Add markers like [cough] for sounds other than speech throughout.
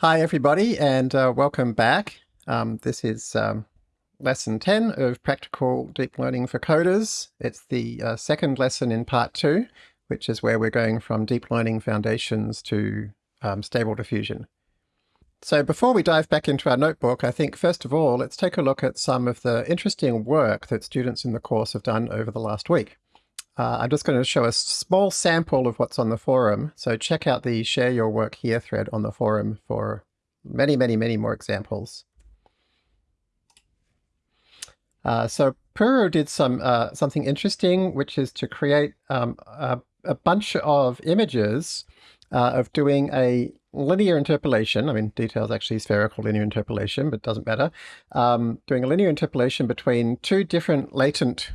Hi everybody and uh, welcome back. Um, this is um, lesson 10 of Practical Deep Learning for Coders. It's the uh, second lesson in part two, which is where we're going from deep learning foundations to um, stable diffusion. So before we dive back into our notebook, I think first of all, let's take a look at some of the interesting work that students in the course have done over the last week. Uh, I'm just going to show a small sample of what's on the forum. So check out the share your work here thread on the forum for many, many, many more examples. Uh, so Puru did some uh, something interesting, which is to create um, a, a, bunch of images uh, of doing a linear interpolation. I mean, details actually spherical linear interpolation, but doesn't matter. Um, doing a linear interpolation between two different latent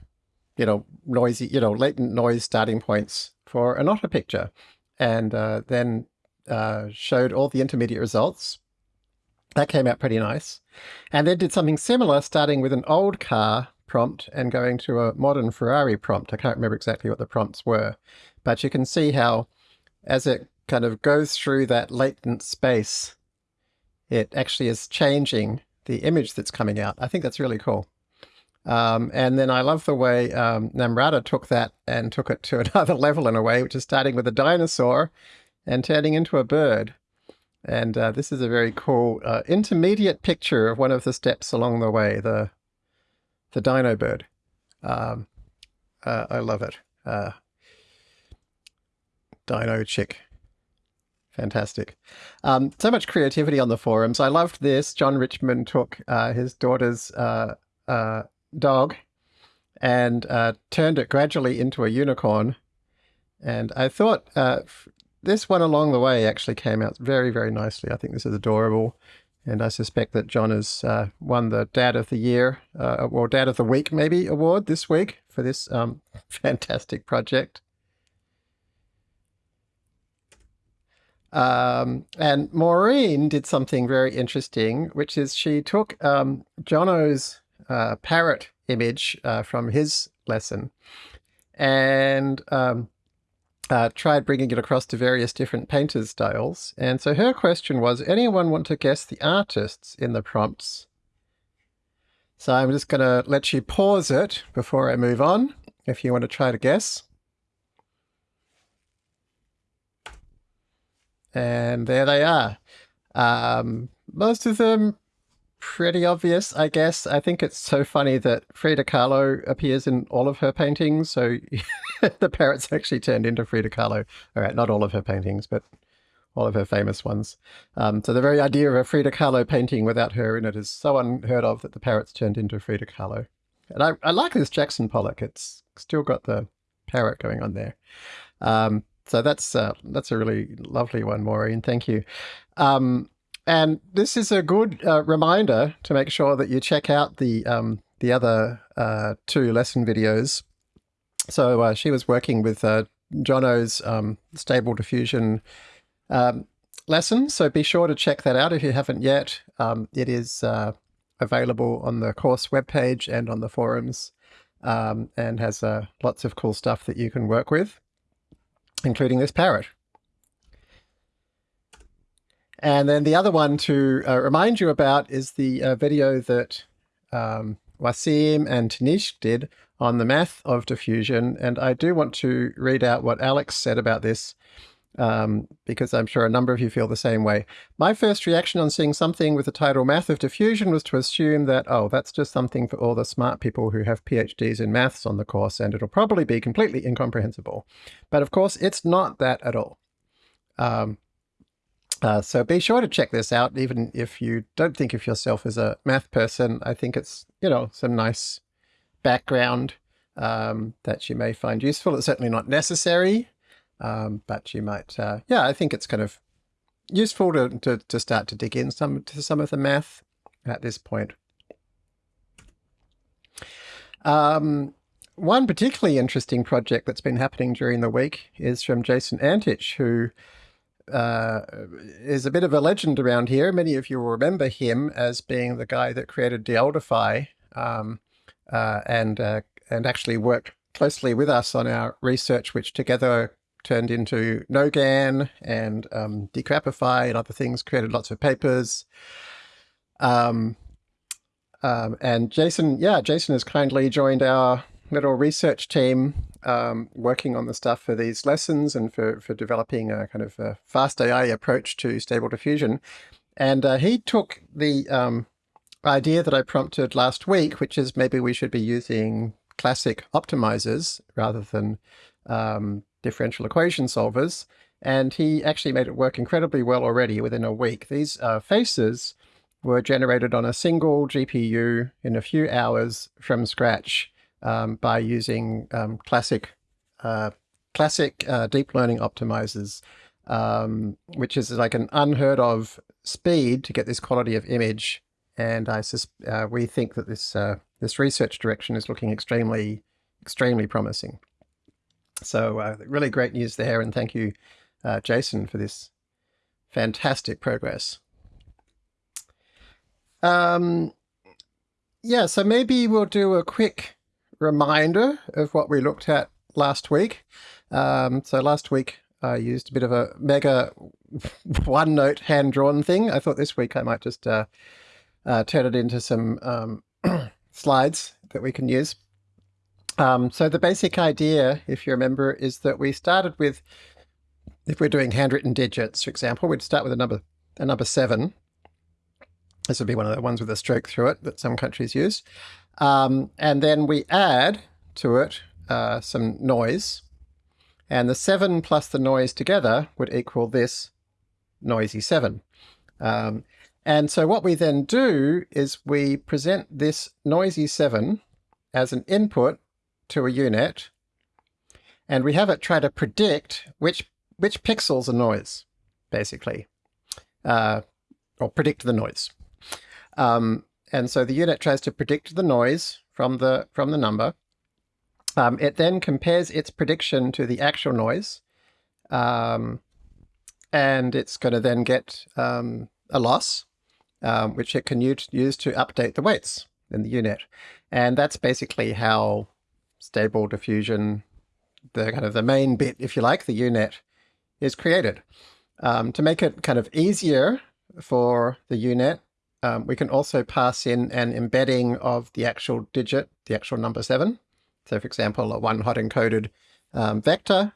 you know, noisy, you know, latent noise starting points for an otter picture. And uh, then uh, showed all the intermediate results. That came out pretty nice. And then did something similar, starting with an old car prompt and going to a modern Ferrari prompt. I can't remember exactly what the prompts were, but you can see how as it kind of goes through that latent space, it actually is changing the image that's coming out. I think that's really cool. Um, and then I love the way um, Namrata took that and took it to [laughs] another level in a way, which is starting with a dinosaur and turning into a bird. And uh, this is a very cool uh, intermediate picture of one of the steps along the way, the the dino bird. Um, uh, I love it. Uh, dino chick. Fantastic. Um, so much creativity on the forums. I loved this. John Richmond took uh, his daughter's uh, uh, dog and uh, turned it gradually into a unicorn. And I thought uh, this one along the way actually came out very, very nicely. I think this is adorable. And I suspect that John has uh, won the Dad of the Year, uh, or Dad of the Week maybe, award this week for this um, [laughs] fantastic project. Um, and Maureen did something very interesting, which is she took um, Jono's uh, parrot image uh, from his lesson and um, uh, tried bringing it across to various different painters styles. And so her question was, anyone want to guess the artists in the prompts? So I'm just going to let you pause it before I move on, if you want to try to guess. And there they are. Um, most of them pretty obvious, I guess. I think it's so funny that Frida Kahlo appears in all of her paintings. So [laughs] the parrot's actually turned into Frida Kahlo. All right, not all of her paintings, but all of her famous ones. Um, so the very idea of a Frida Kahlo painting without her in it is so unheard of that the parrot's turned into Frida Kahlo. And I, I like this Jackson Pollock. It's still got the parrot going on there. Um, so that's uh, that's a really lovely one, Maureen. Thank you. Um, and this is a good uh, reminder to make sure that you check out the um, the other uh, two lesson videos. So uh, she was working with uh, Jono's um, stable diffusion um, lesson. So be sure to check that out if you haven't yet. Um, it is uh, available on the course webpage and on the forums um, and has uh, lots of cool stuff that you can work with, including this parrot. And then the other one to uh, remind you about is the uh, video that um, Wasim and Tanishq did on the math of diffusion. And I do want to read out what Alex said about this um, because I'm sure a number of you feel the same way. My first reaction on seeing something with the title Math of Diffusion was to assume that, oh, that's just something for all the smart people who have PhDs in maths on the course, and it'll probably be completely incomprehensible. But of course, it's not that at all. Um, uh, so be sure to check this out, even if you don't think of yourself as a math person. I think it's, you know, some nice background um, that you may find useful. It's certainly not necessary, um, but you might, uh, yeah, I think it's kind of useful to, to, to start to dig in some to some of the math at this point. Um, one particularly interesting project that's been happening during the week is from Jason Antic, who uh, is a bit of a legend around here. Many of you will remember him as being the guy that created DeOldify um, uh, and uh, and actually worked closely with us on our research, which together turned into NoGAN and um, Decrappify and other things, created lots of papers. Um, um, and Jason, yeah, Jason has kindly joined our little research team um, working on the stuff for these lessons and for, for developing a kind of a fast AI approach to stable diffusion. And uh, he took the um, idea that I prompted last week, which is maybe we should be using classic optimizers rather than um, differential equation solvers. And he actually made it work incredibly well already within a week. These uh, faces were generated on a single GPU in a few hours from scratch um, by using um, classic uh, classic uh, deep learning optimizers, um, which is like an unheard of speed to get this quality of image. And I uh, we think that this uh, this research direction is looking extremely extremely promising. So uh, really great news there, and thank you, uh, Jason, for this fantastic progress. Um, yeah, so maybe we'll do a quick reminder of what we looked at last week. Um, so last week I used a bit of a mega [laughs] OneNote hand-drawn thing. I thought this week I might just uh, uh, turn it into some um, [clears throat] slides that we can use. Um, so the basic idea, if you remember, is that we started with, if we're doing handwritten digits, for example, we'd start with a number, a number seven. This would be one of the ones with a stroke through it that some countries use. Um, and then we add to it uh, some noise. And the seven plus the noise together would equal this noisy seven. Um, and so what we then do is we present this noisy seven as an input to a U-Net, and we have it try to predict which which pixels are noise, basically, uh, or predict the noise. Um, and so the U-Net tries to predict the noise from the from the number. Um, it then compares its prediction to the actual noise, um, and it's going to then get um, a loss, um, which it can use, to update the weights in the U-Net. And that's basically how stable diffusion, the kind of the main bit, if you like, the U-Net, is created. Um, to make it kind of easier for the U-Net, um, we can also pass in an embedding of the actual digit, the actual number seven. So for example, a one hot encoded um, vector,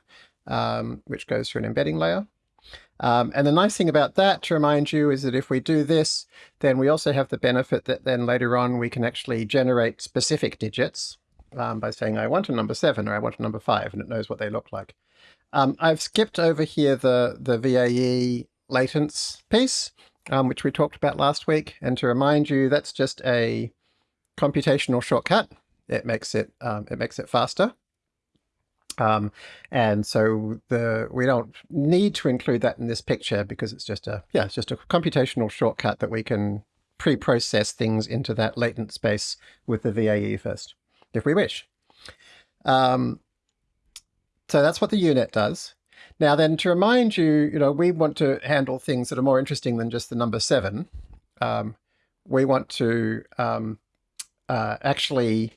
um, which goes through an embedding layer. Um, and the nice thing about that, to remind you, is that if we do this, then we also have the benefit that then later on we can actually generate specific digits um, by saying I want a number seven or I want a number five, and it knows what they look like. Um, I've skipped over here the, the VAE latents piece, um, which we talked about last week. And to remind you, that's just a computational shortcut. It makes it, um, it makes it faster. Um, and so the we don't need to include that in this picture because it's just a yeah it's just a computational shortcut that we can pre-process things into that latent space with the VAE first if we wish. Um, so that's what the U-Net does. Now then, to remind you, you know, we want to handle things that are more interesting than just the number seven. Um, we want to um, uh, actually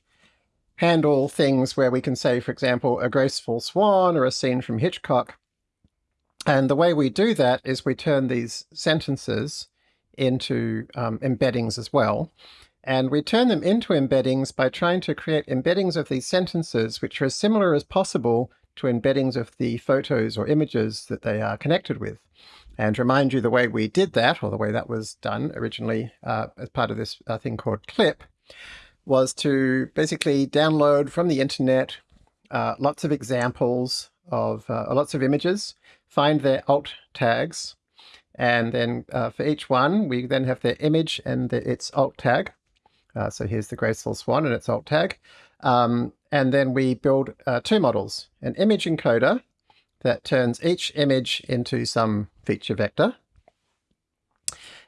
handle things where we can say, for example, a graceful swan or a scene from Hitchcock. And the way we do that is we turn these sentences into um, embeddings as well. And we turn them into embeddings by trying to create embeddings of these sentences which are as similar as possible to embeddings of the photos or images that they are connected with. And remind you the way we did that, or the way that was done originally uh, as part of this uh, thing called CLIP, was to basically download from the internet uh, lots of examples of uh, lots of images, find their alt tags, and then uh, for each one, we then have their image and the, its alt tag. Uh, so here's the graceful swan and its alt tag. Um, and then we build uh, two models, an image encoder that turns each image into some feature vector.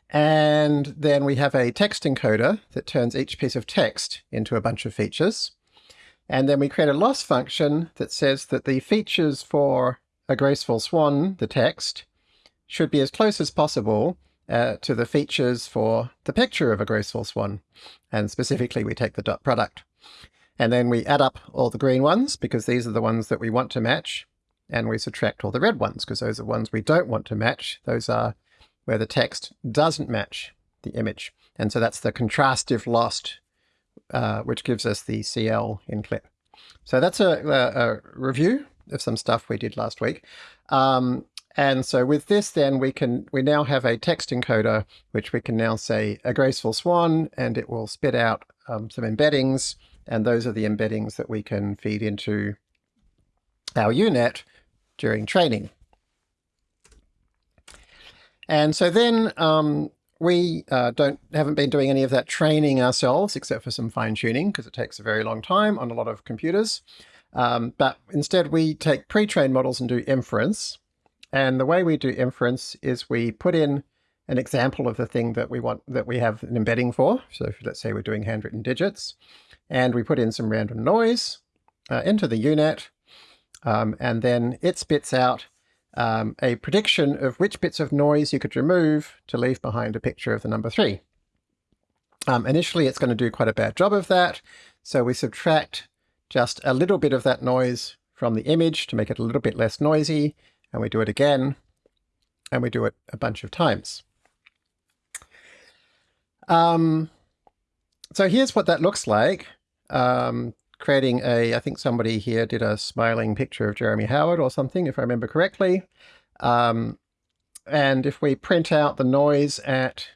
And then we have a text encoder that turns each piece of text into a bunch of features. And then we create a loss function that says that the features for a graceful swan, the text, should be as close as possible uh, to the features for the picture of a graceful swan. And specifically, we take the dot product. And then we add up all the green ones because these are the ones that we want to match. and we subtract all the red ones because those are ones we don't want to match. Those are where the text doesn't match the image. And so that's the contrastive lost, uh, which gives us the CL in clip. So that's a, a, a, review of some stuff we did last week. Um, and so with this, then we can we now have a text encoder, which we can now say a graceful swan, and it will spit out um, some embeddings. And those are the embeddings that we can feed into our U-Net during training. And so then um, we uh, don't haven't been doing any of that training ourselves, except for some fine tuning, because it takes a very long time on a lot of computers. Um, but instead we take pre-trained models and do inference. And the way we do inference is we put in an example of the thing that we want that we have an embedding for. So if, let's say we're doing handwritten digits, and we put in some random noise uh, into the U-Net, um, and then it spits out um, a prediction of which bits of noise you could remove to leave behind a picture of the number three. Um, initially, it's going to do quite a bad job of that. So we subtract just a little bit of that noise from the image to make it a little bit less noisy. And we do it again. And we do it a bunch of times. Um, so here's what that looks like. Um, creating a, I think somebody here did a smiling picture of Jeremy Howard or something, if I remember correctly. Um, and if we print out the noise at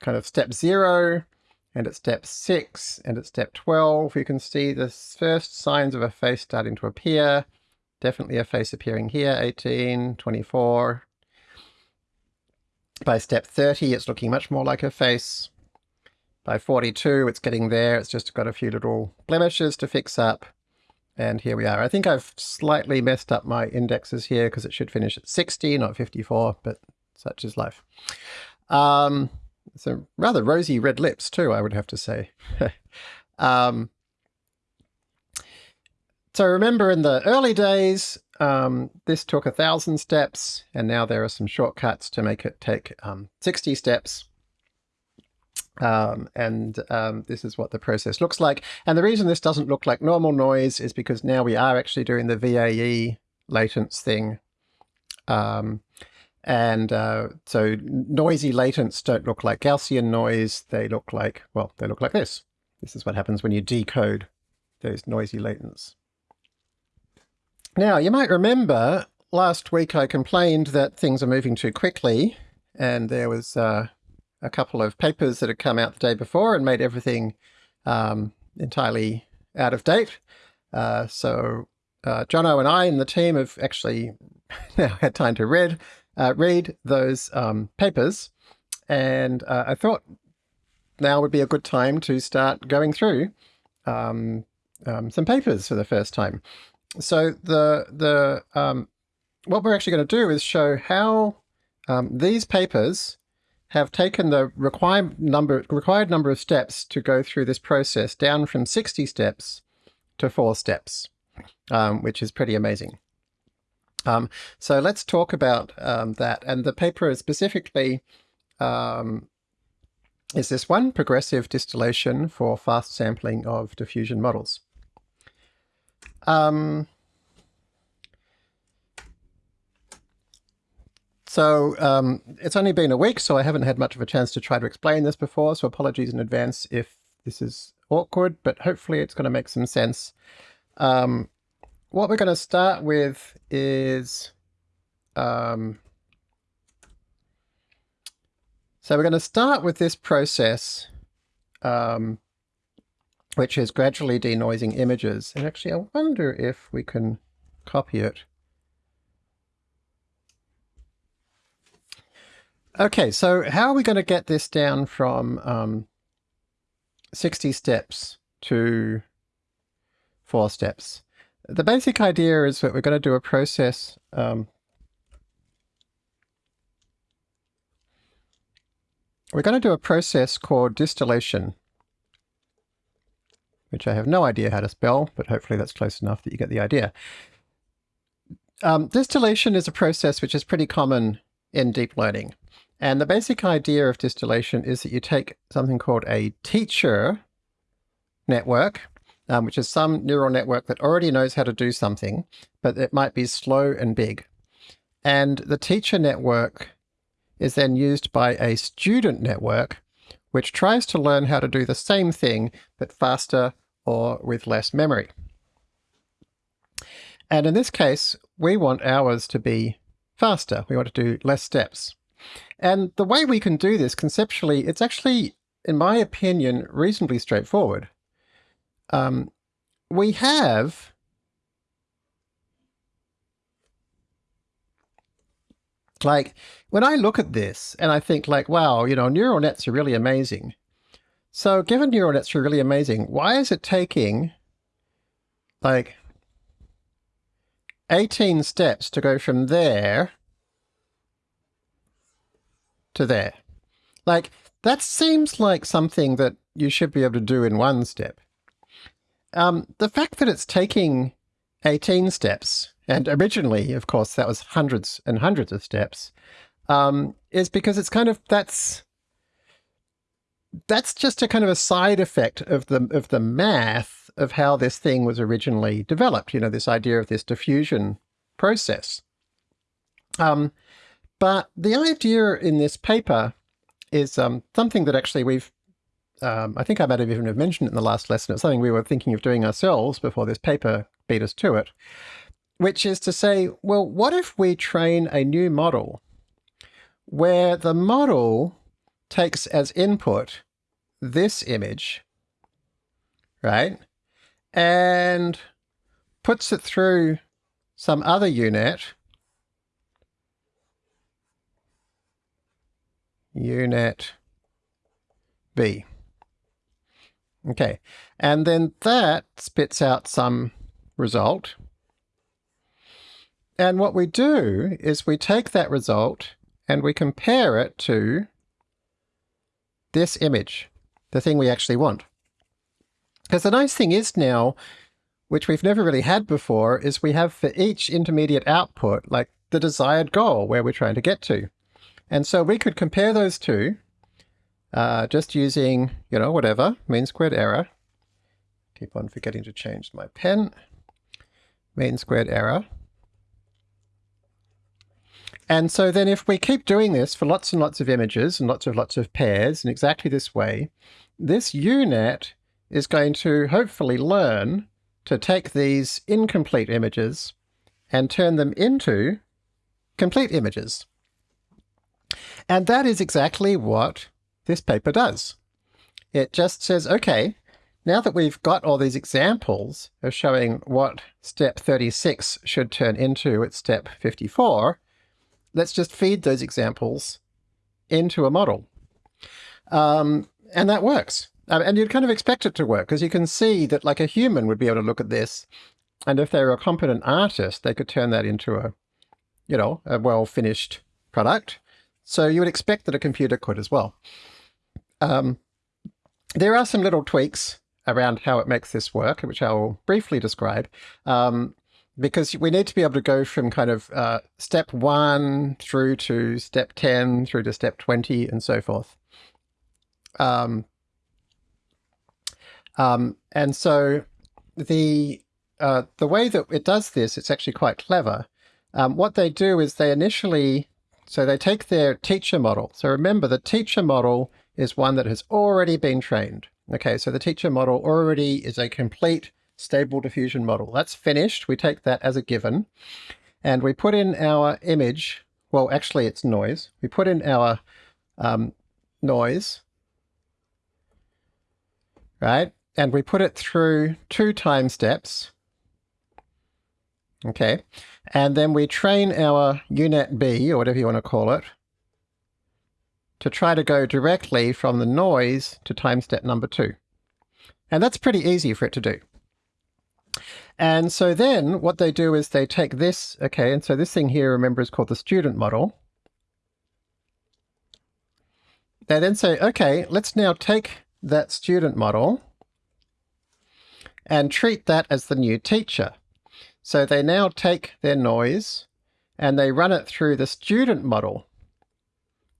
kind of step zero, and at step six, and at step 12, you can see the first signs of a face starting to appear. Definitely a face appearing here, 18, 24. By step 30, it's looking much more like a face. By 42, it's getting there. It's just got a few little blemishes to fix up. And here we are. I think I've slightly messed up my indexes here because it should finish at 60, not 54, but such is life. Um, so rather rosy red lips too, I would have to say. [laughs] um, so remember in the early days, um, this took a thousand steps, and now there are some shortcuts to make it take um, 60 steps. Um, and um, this is what the process looks like. And the reason this doesn't look like normal noise is because now we are actually doing the VAE latents thing. Um, and uh, so noisy latents don't look like Gaussian noise. They look like, well, they look like this. This is what happens when you decode those noisy latents. Now, you might remember last week I complained that things are moving too quickly and there was uh, a couple of papers that had come out the day before and made everything um, entirely out of date. Uh, so uh, Jono and I and the team have actually [laughs] now had time to read uh, read those um, papers, and uh, I thought now would be a good time to start going through um, um, some papers for the first time. So the the um, what we're actually going to do is show how um, these papers have taken the required number, required number of steps to go through this process down from 60 steps to four steps, um, which is pretty amazing. Um, so let's talk about um, that. And the paper is specifically um, is this one, Progressive Distillation for Fast Sampling of Diffusion Models. Um, So um, it's only been a week, so I haven't had much of a chance to try to explain this before, so apologies in advance if this is awkward, but hopefully it's going to make some sense. Um, what we're going to start with is... Um, so we're going to start with this process, um, which is gradually denoising images. And actually, I wonder if we can copy it. Okay, so how are we going to get this down from um, 60 steps to four steps? The basic idea is that we're going to do a process um, we're going to do a process called distillation, which I have no idea how to spell, but hopefully that's close enough that you get the idea. Um, distillation is a process which is pretty common in deep learning. And the basic idea of distillation is that you take something called a teacher network, um, which is some neural network that already knows how to do something, but it might be slow and big. And the teacher network is then used by a student network, which tries to learn how to do the same thing, but faster or with less memory. And in this case, we want ours to be faster. We want to do less steps. And the way we can do this conceptually, it's actually, in my opinion, reasonably straightforward. Um, we have like when I look at this and I think like, wow, you know, neural nets are really amazing. So given neural nets are really amazing, why is it taking like 18 steps to go from there to there? Like, that seems like something that you should be able to do in one step. Um, the fact that it's taking 18 steps, and originally, of course, that was hundreds and hundreds of steps, um, is because it's kind of, that's, that's just a kind of a side effect of the, of the math of how this thing was originally developed, you know, this idea of this diffusion process. Um, but the idea in this paper is um, something that actually we've um, I think I might have even mentioned it in the last lesson. It's something we were thinking of doing ourselves before this paper beat us to it, which is to say, well, what if we train a new model where the model takes as input this image, right, and puts it through some other U-Net, U-Net B. Okay, and then that spits out some result. And what we do is we take that result and we compare it to this image, the thing we actually want. Because the nice thing is now, which we've never really had before, is we have for each intermediate output, like the desired goal where we're trying to get to. And so we could compare those two uh, just using, you know, whatever, mean squared error. Keep on forgetting to change my pen. Mean squared error. And so then if we keep doing this for lots and lots of images and lots of lots of pairs in exactly this way, this U-Net is going to hopefully learn to take these incomplete images and turn them into complete images. And that is exactly what this paper does. It just says, okay, now that we've got all these examples of showing what step 36 should turn into at step 54, let's just feed those examples into a model. Um, and that works. And you'd kind of expect it to work because you can see that like a human would be able to look at this and if they were a competent artist, they could turn that into a, you know, a well-finished product. So you would expect that a computer could as well. Um, there are some little tweaks around how it makes this work, which I will briefly describe, um, because we need to be able to go from kind of uh, step one through to step 10, through to step 20, and so forth. Um, um, and so the uh, the way that it does this, it's actually quite clever. Um, what they do is they initially, so they take their teacher model. So remember, the teacher model is one that has already been trained. Okay, so the teacher model already is a complete stable diffusion model. That's finished. We take that as a given. And we put in our image, well, actually it's noise. We put in our um, noise, right? And we put it through two time steps. Okay, and then we train our U-Net B, or whatever you want to call it, to try to go directly from the noise to time step number two. And that's pretty easy for it to do. And so then what they do is they take this, okay, and so this thing here, remember, is called the student model. They then say, okay, let's now take that student model and treat that as the new teacher. So they now take their noise and they run it through the student model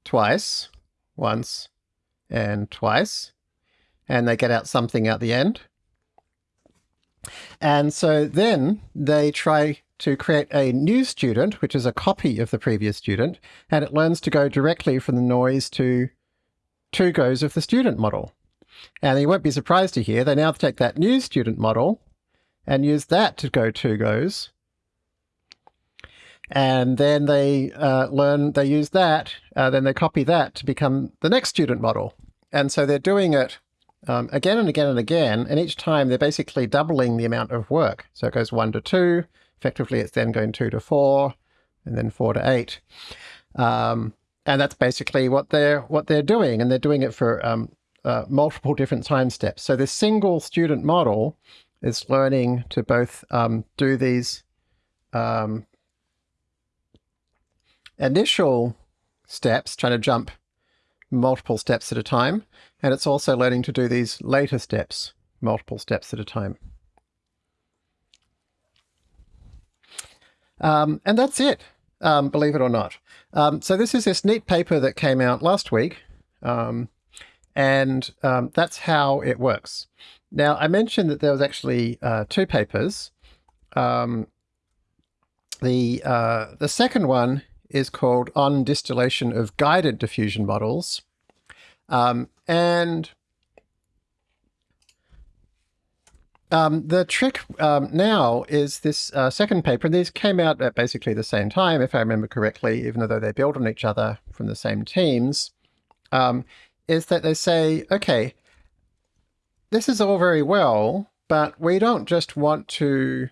twice, once, and twice, and they get out something at the end. And so then they try to create a new student, which is a copy of the previous student, and it learns to go directly from the noise to two goes of the student model. And you won't be surprised to hear they now take that new student model and use that to go two goes. And then they uh, learn, they use that, uh, then they copy that to become the next student model. And so they're doing it um, again and again and again, and each time they're basically doubling the amount of work. So it goes one to two, effectively it's then going two to four, and then four to eight. Um, and that's basically what they're what they're doing, and they're doing it for um, uh, multiple different time steps. So this single student model is learning to both um, do these um, initial steps, trying to jump multiple steps at a time, and it's also learning to do these later steps, multiple steps at a time. Um, and that's it, um, believe it or not. Um, so this is this neat paper that came out last week, um, and um, that's how it works. Now, I mentioned that there was actually uh, two papers. Um, the, uh, the second one is called On Distillation of Guided Diffusion Models. Um, and um, the trick um, now is this uh, second paper, and these came out at basically the same time, if I remember correctly, even though they build on each other from the same teams, um, is that they say, okay, this is all very well, but we don't just want to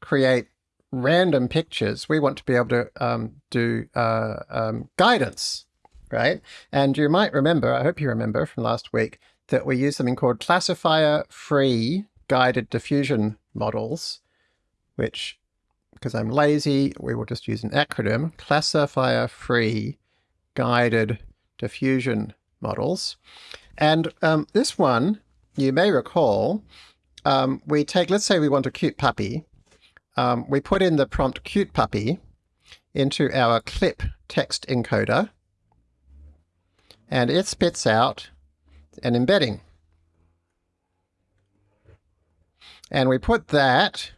create random pictures. We want to be able to um, do uh, um, guidance, right? And you might remember, I hope you remember from last week, that we use something called classifier-free guided diffusion models, which, because I'm lazy, we will just use an acronym, classifier-free guided diffusion models. And um, this one, you may recall, um, we take, let's say we want a cute puppy, um, we put in the prompt cute puppy into our clip text encoder, and it spits out an embedding. And we put that,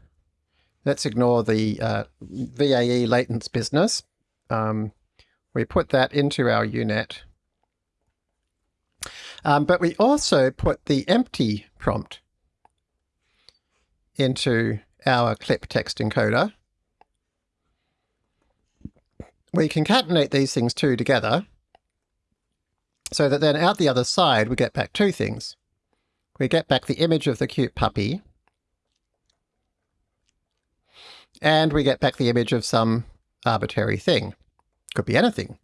let's ignore the uh, VAE latents business, um, we put that into our U-Net. Um, but we also put the empty prompt into our clip text encoder. We concatenate these things two together so that then out the other side we get back two things. We get back the image of the cute puppy and we get back the image of some arbitrary thing. Could be anything.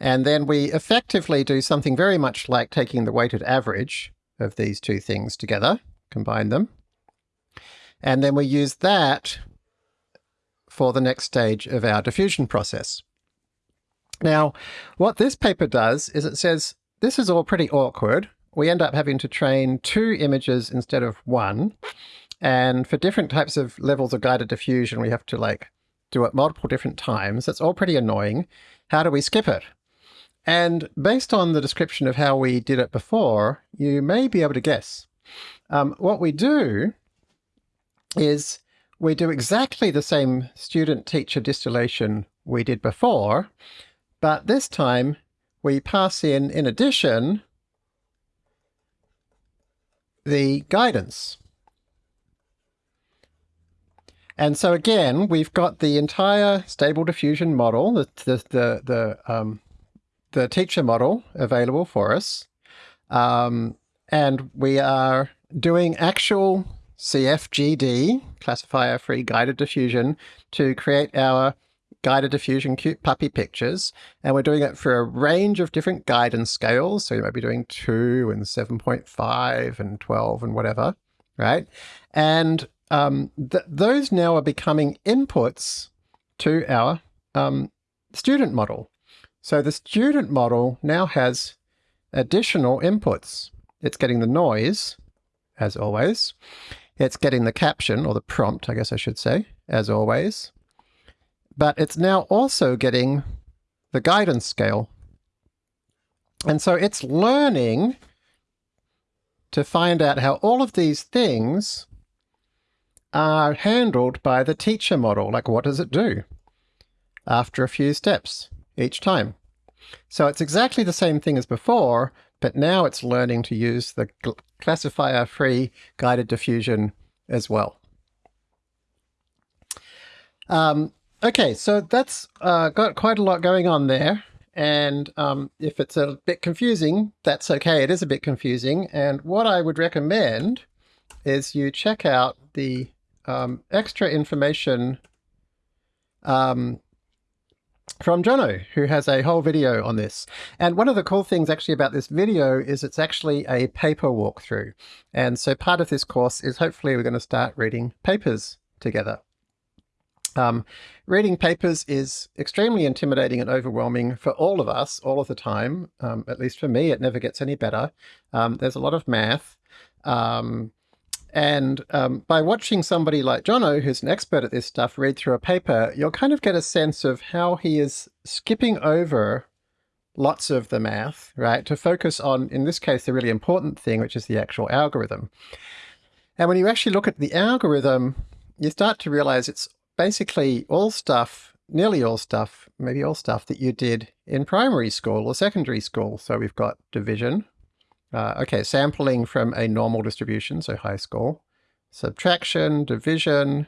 And then we effectively do something very much like taking the weighted average of these two things together, combine them, and then we use that for the next stage of our diffusion process. Now, what this paper does is it says, this is all pretty awkward. We end up having to train two images instead of one. And for different types of levels of guided diffusion, we have to like do it multiple different times. That's all pretty annoying. How do we skip it? And based on the description of how we did it before, you may be able to guess. Um, what we do is we do exactly the same student-teacher distillation we did before, but this time we pass in, in addition, the guidance. And so again, we've got the entire stable diffusion model, the, the, the, the, um, the teacher model available for us. Um, and we are doing actual CFGD, classifier free guided diffusion, to create our guided diffusion cute puppy pictures. And we're doing it for a range of different guidance scales. So you might be doing 2 and 7.5 and 12 and whatever, right? And um, th those now are becoming inputs to our um, student model. So the student model now has additional inputs. It's getting the noise, as always. It's getting the caption, or the prompt, I guess I should say, as always. But it's now also getting the guidance scale. And so it's learning to find out how all of these things are handled by the teacher model. Like what does it do after a few steps each time? So it's exactly the same thing as before, but now it's learning to use the classifier-free guided diffusion as well. Um, okay, so that's uh, got quite a lot going on there. And um, if it's a bit confusing, that's okay. It is a bit confusing. And what I would recommend is you check out the um, extra information um, from Jono, who has a whole video on this. And one of the cool things actually about this video is it's actually a paper walkthrough. And so part of this course is hopefully we're going to start reading papers together. Um, reading papers is extremely intimidating and overwhelming for all of us all of the time. Um, at least for me, it never gets any better. Um, there's a lot of math. Um, and um, by watching somebody like Jono, who's an expert at this stuff, read through a paper, you'll kind of get a sense of how he is skipping over lots of the math, right, to focus on, in this case, the really important thing, which is the actual algorithm. And when you actually look at the algorithm, you start to realize it's basically all stuff, nearly all stuff, maybe all stuff that you did in primary school or secondary school. So we've got division. Uh, okay, sampling from a normal distribution, so high school. Subtraction, division,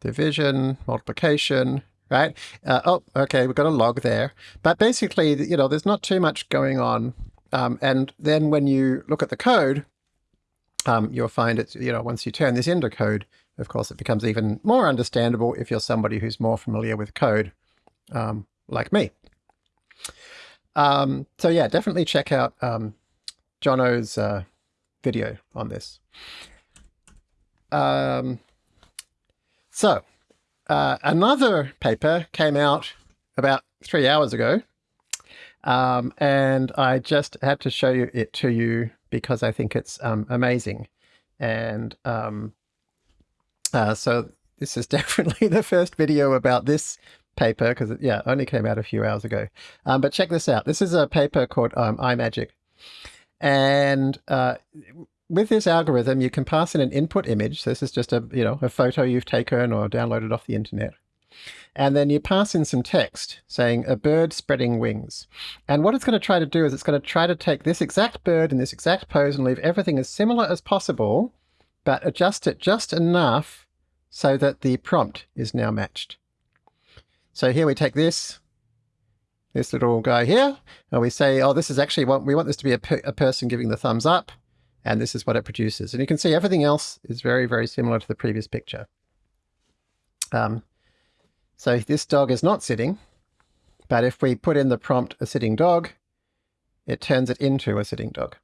division, multiplication, right? Uh, oh, okay, we've got a log there. But basically, you know, there's not too much going on. Um, and then when you look at the code, um, you'll find it's, you know, once you turn this into code, of course, it becomes even more understandable if you're somebody who's more familiar with code, um, like me. Um, so yeah, definitely check out um, Jono's uh, video on this. Um, so uh, another paper came out about three hours ago, um, and I just had to show you it to you because I think it's um, amazing. And um, uh, so this is [laughs] definitely the first video about this paper because it yeah only came out a few hours ago. Um, but check this out. This is a paper called um, Imagic. And uh, with this algorithm, you can pass in an input image. So this is just a, you know, a photo you've taken or downloaded off the internet. And then you pass in some text saying a bird spreading wings. And what it's going to try to do is it's going to try to take this exact bird in this exact pose and leave everything as similar as possible, but adjust it just enough so that the prompt is now matched. So here we take this, this little guy here, and we say, oh, this is actually what we want this to be a, per a person giving the thumbs up, and this is what it produces. And you can see everything else is very, very similar to the previous picture. Um, so this dog is not sitting, but if we put in the prompt a sitting dog, it turns it into a sitting dog,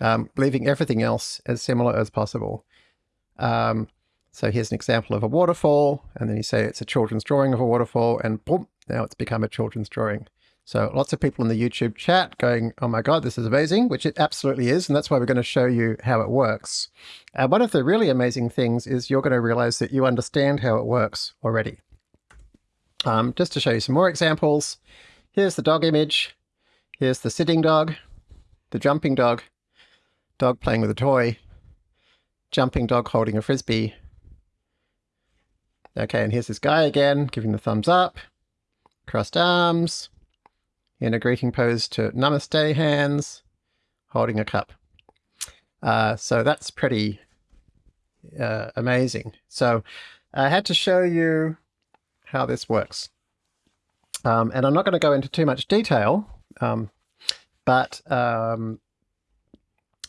um, leaving everything else as similar as possible. Um, so here's an example of a waterfall, and then you say it's a children's drawing of a waterfall, and boom, now it's become a children's drawing. So lots of people in the YouTube chat going, oh my God, this is amazing, which it absolutely is. And that's why we're going to show you how it works. And one of the really amazing things is you're going to realize that you understand how it works already. Um, just to show you some more examples, here's the dog image. Here's the sitting dog, the jumping dog, dog playing with a toy, jumping dog holding a frisbee. Okay, and here's this guy again, giving the thumbs up, crossed arms, in a greeting pose to Namaste hands, holding a cup. Uh, so that's pretty uh, amazing. So I had to show you how this works. Um, and I'm not going to go into too much detail, um, but um,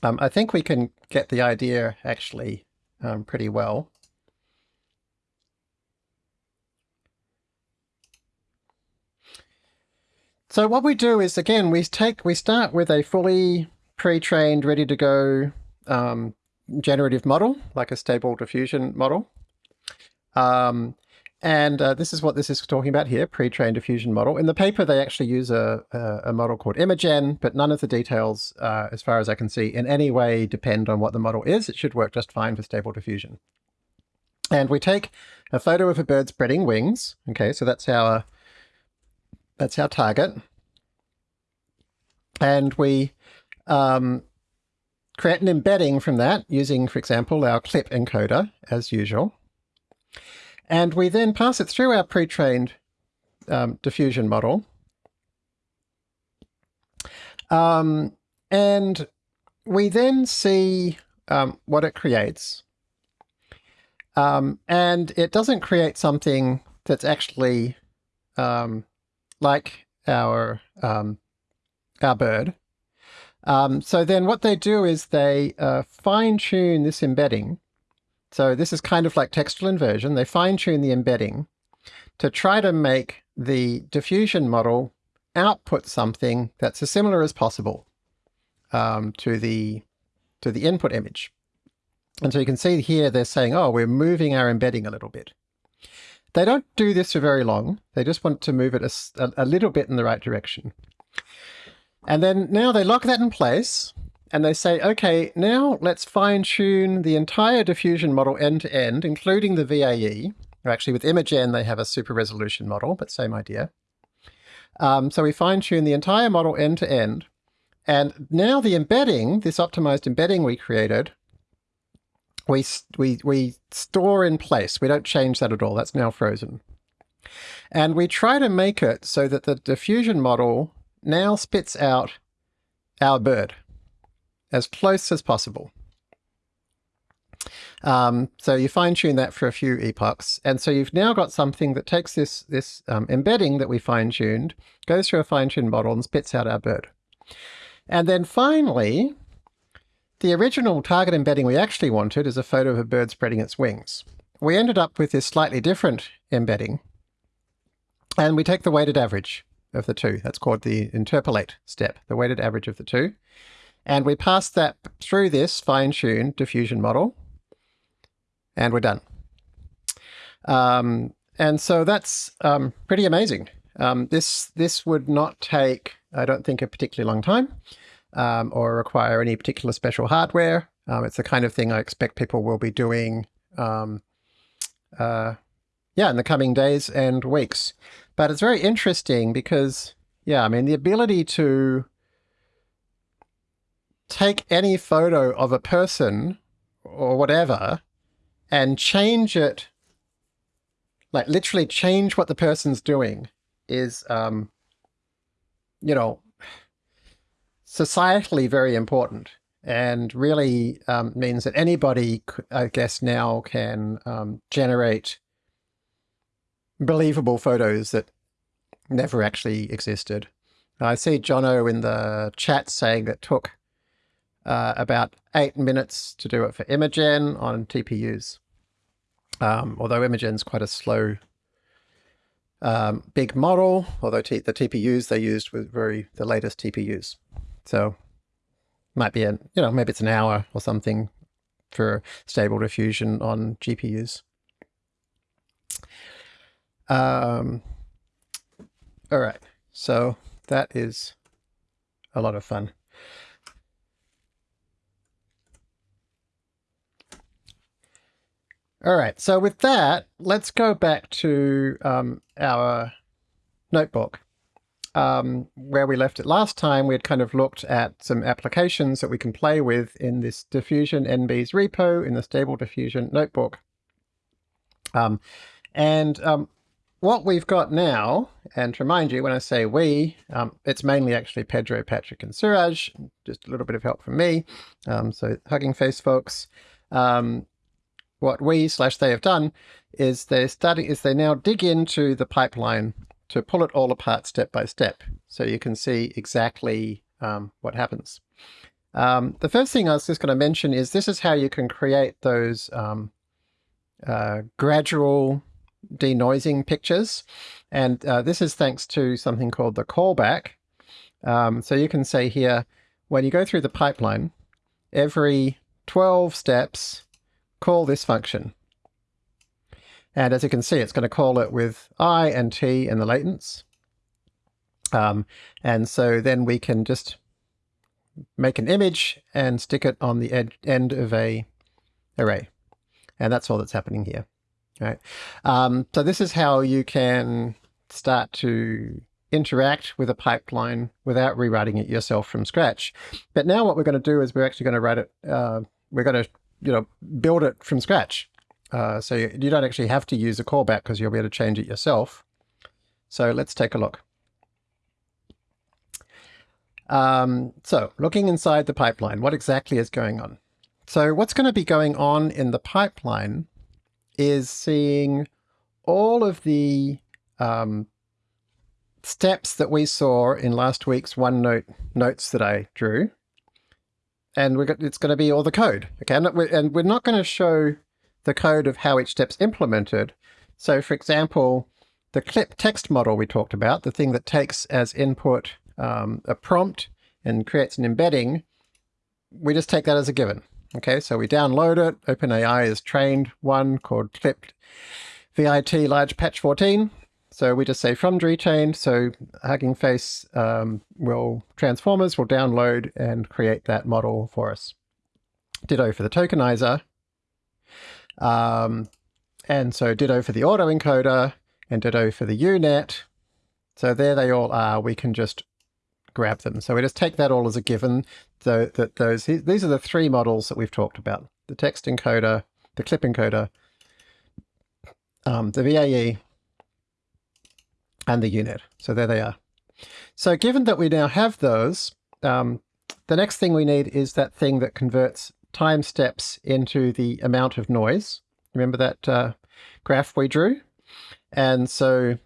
um I think we can get the idea actually um, pretty well. So what we do is, again, we take we start with a fully pre-trained, ready to go um, generative model, like a stable diffusion model. Um, and uh, this is what this is talking about here, pre-trained diffusion model. In the paper, they actually use a, a, a model called Imagen, but none of the details, uh, as far as I can see, in any way depend on what the model is. It should work just fine for stable diffusion. And we take a photo of a bird spreading wings. Okay, so that's our that's our target. And we um, create an embedding from that using, for example, our clip encoder as usual. And we then pass it through our pre-trained um, diffusion model. Um, and we then see um, what it creates. Um, and it doesn't create something that's actually um, like our um, our bird. Um, so then what they do is they uh, fine tune this embedding. So this is kind of like textual inversion. They fine tune the embedding to try to make the diffusion model output something that's as similar as possible um, to the to the input image. And so you can see here they're saying, oh, we're moving our embedding a little bit. They don't do this for very long. They just want to move it a, a little bit in the right direction. And then now they lock that in place and they say, okay, now let's fine tune the entire diffusion model end to end, including the VAE. Or actually with Imagen, they have a super resolution model, but same idea. Um, so we fine tune the entire model end to end. And now the embedding, this optimized embedding we created, we, we, we store in place. We don't change that at all. That's now frozen. And we try to make it so that the diffusion model now spits out our bird as close as possible. Um, so you fine tune that for a few epochs. And so you've now got something that takes this, this um, embedding that we fine tuned, goes through a fine tuned model and spits out our bird. And then finally, the original target embedding we actually wanted is a photo of a bird spreading its wings. We ended up with this slightly different embedding. And we take the weighted average of the two. That's called the interpolate step, the weighted average of the two. And we pass that through this fine-tuned diffusion model, and we're done. Um, and so that's um, pretty amazing. Um, this this would not take, I don't think, a particularly long time um, or require any particular special hardware. Um, it's the kind of thing I expect people will be doing um, uh, yeah, in the coming days and weeks. But it's very interesting because, yeah, I mean, the ability to take any photo of a person or whatever and change it, like literally change what the person's doing is, um, you know, societally very important and really um, means that anybody, I guess, now can um, generate believable photos that never actually existed. I see Jono in the chat saying that took uh, about eight minutes to do it for Imagen on TPUs. Um, although Imagen's quite a slow, um, big model, although the TPUs they used were very the latest TPUs. So might be, a, you know, maybe it's an hour or something for stable diffusion on GPUs. Um, all right, so that is a lot of fun. All right, so with that, let's go back to um, our notebook. Um, where we left it last time, we had kind of looked at some applications that we can play with in this diffusion NB's repo in the stable diffusion notebook. Um, and um, what we've got now, and to remind you, when I say we, um, it's mainly actually Pedro, Patrick, and Suraj, just a little bit of help from me. Um, so Hugging Face folks, um, what we slash they have done is they're study is they now dig into the pipeline to pull it all apart step by step, so you can see exactly um, what happens. Um, the first thing I was just going to mention is this is how you can create those um, uh, gradual denoising pictures. And uh, this is thanks to something called the callback. Um, so you can say here, when you go through the pipeline, every 12 steps, call this function. And as you can see, it's going to call it with i and t and the latents. Um, and so then we can just make an image and stick it on the ed end of a array. And that's all that's happening here. Right. Um, so this is how you can start to interact with a pipeline without rewriting it yourself from scratch. But now what we're going to do is we're actually going to write it, uh, we're going to you know, build it from scratch. Uh, so you, don't actually have to use a callback because you'll be able to change it yourself. So let's take a look. Um, so looking inside the pipeline, what exactly is going on? So what's going to be going on in the pipeline is seeing all of the um, steps that we saw in last week's OneNote notes that I drew. And we're, it's going to be all the code. Okay, and we're not going to show the code of how each step's implemented. So for example, the clip text model we talked about, the thing that takes as input um, a prompt and creates an embedding, we just take that as a given. Okay, so we download it. OpenAI is trained one called clipped VIT large patch 14. So we just say from pretrained. So Hugging Face um, will transformers will download and create that model for us. Ditto for the tokenizer. Um, and so ditto for the autoencoder and ditto for the UNet. So there they all are. We can just grab them. So we just take that all as a given. So that those these are the three models that we've talked about: the text encoder, the clip encoder, um, the VAE, and the UNet. So there they are. So given that we now have those, um, the next thing we need is that thing that converts time steps into the amount of noise. Remember that uh, graph we drew? And so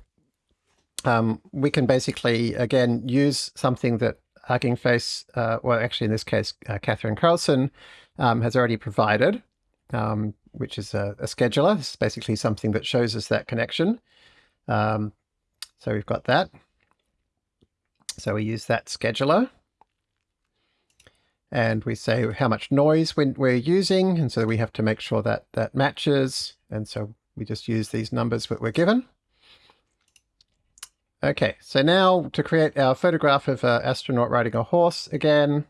um, we can basically, again, use something that Hugging Face, uh, well, actually in this case, uh, Katherine Crowson um, has already provided, um, which is a, a, scheduler. Is basically something that shows us that connection. Um, so we've got that. So we use that scheduler. And we say how much noise we're using. And so we have to make sure that that matches. And so we just use these numbers that we're given. Okay, so now to create our photograph of an astronaut riding a horse again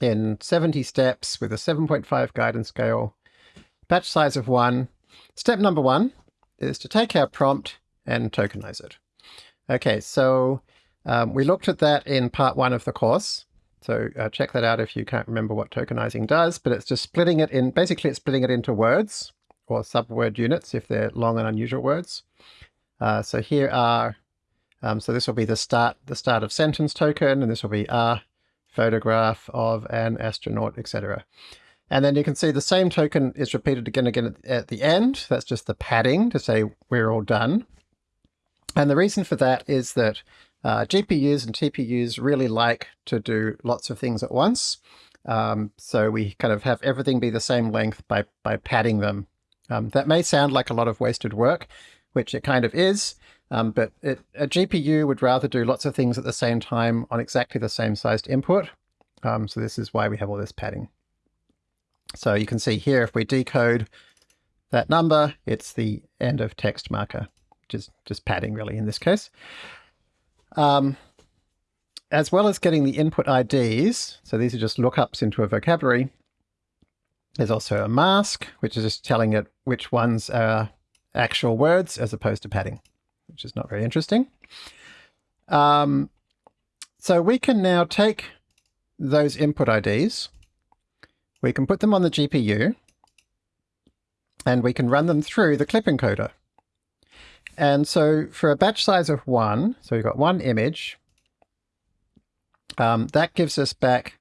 in 70 steps with a 7.5 guidance scale, batch size of one. Step number one is to take our prompt and tokenize it. Okay, so um, we looked at that in part one of the course. So uh, check that out if you can't remember what tokenizing does, but it's just splitting it in, basically it's splitting it into words or subword units if they're long and unusual words. Uh, so here are, um, so this will be the start, the start of sentence token, and this will be a photograph of an astronaut, etc. And then you can see the same token is repeated again and again at, at the end. That's just the padding to say we're all done. And the reason for that is that uh, GPUs and TPUs really like to do lots of things at once. Um, so we kind of have everything be the same length by, by padding them. Um, that may sound like a lot of wasted work, which it kind of is, um, but it, a GPU would rather do lots of things at the same time on exactly the same sized input. Um, so this is why we have all this padding. So you can see here, if we decode that number, it's the end of text marker, is just padding really in this case. Um, as well as getting the input IDs, so these are just lookups into a vocabulary, there's also a mask, which is just telling it which ones are actual words as opposed to padding, which is not very interesting. Um, so we can now take those input IDs, we can put them on the GPU, and we can run them through the clip encoder. And so for a batch size of one, so we've got one image, um, that gives us back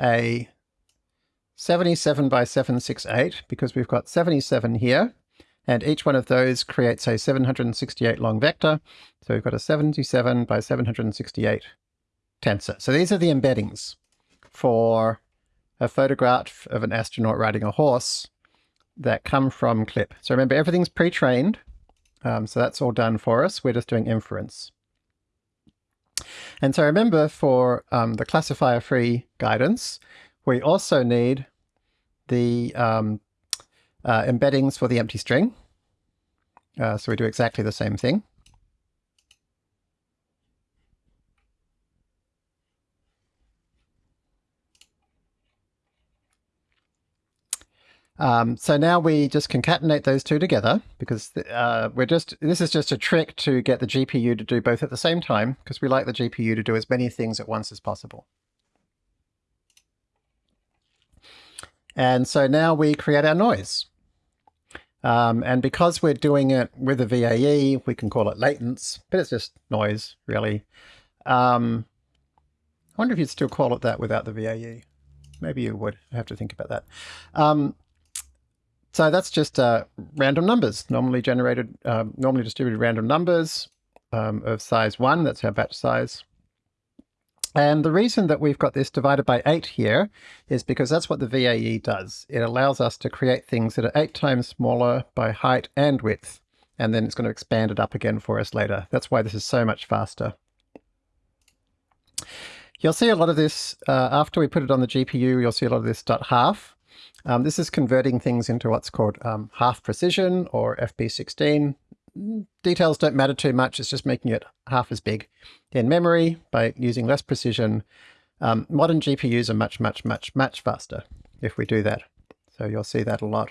a 77 by 768 because we've got 77 here and each one of those creates a 768 long vector. So we've got a 77 by 768 tensor. So these are the embeddings for a photograph of an astronaut riding a horse that come from CLIP. So remember, everything's pre-trained. Um, so that's all done for us. We're just doing inference. And so remember, for um, the classifier-free guidance, we also need the um, uh, embeddings for the empty string. Uh, so we do exactly the same thing. Um, so now we just concatenate those two together because uh, we're just this is just a trick to get the GPU to do both at the same time because we like the GPU to do as many things at once as possible. And so now we create our noise. Um, and because we're doing it with a VAE, we can call it latents, but it's just noise, really. Um, I wonder if you'd still call it that without the VAE. Maybe you would. I have to think about that. Um, so that's just uh, random numbers, normally generated, um, normally distributed random numbers um, of size 1. That's our batch size. And the reason that we've got this divided by 8 here is because that's what the VAE does. It allows us to create things that are 8 times smaller by height and width, and then it's going to expand it up again for us later. That's why this is so much faster. You'll see a lot of this, uh, after we put it on the GPU, you'll see a lot of this dot half. Um, this is converting things into what's called um, half precision or FP16 details don't matter too much. It's just making it half as big in memory by using less precision. Um, modern GPUs are much, much, much, much faster if we do that. So you'll see that a lot.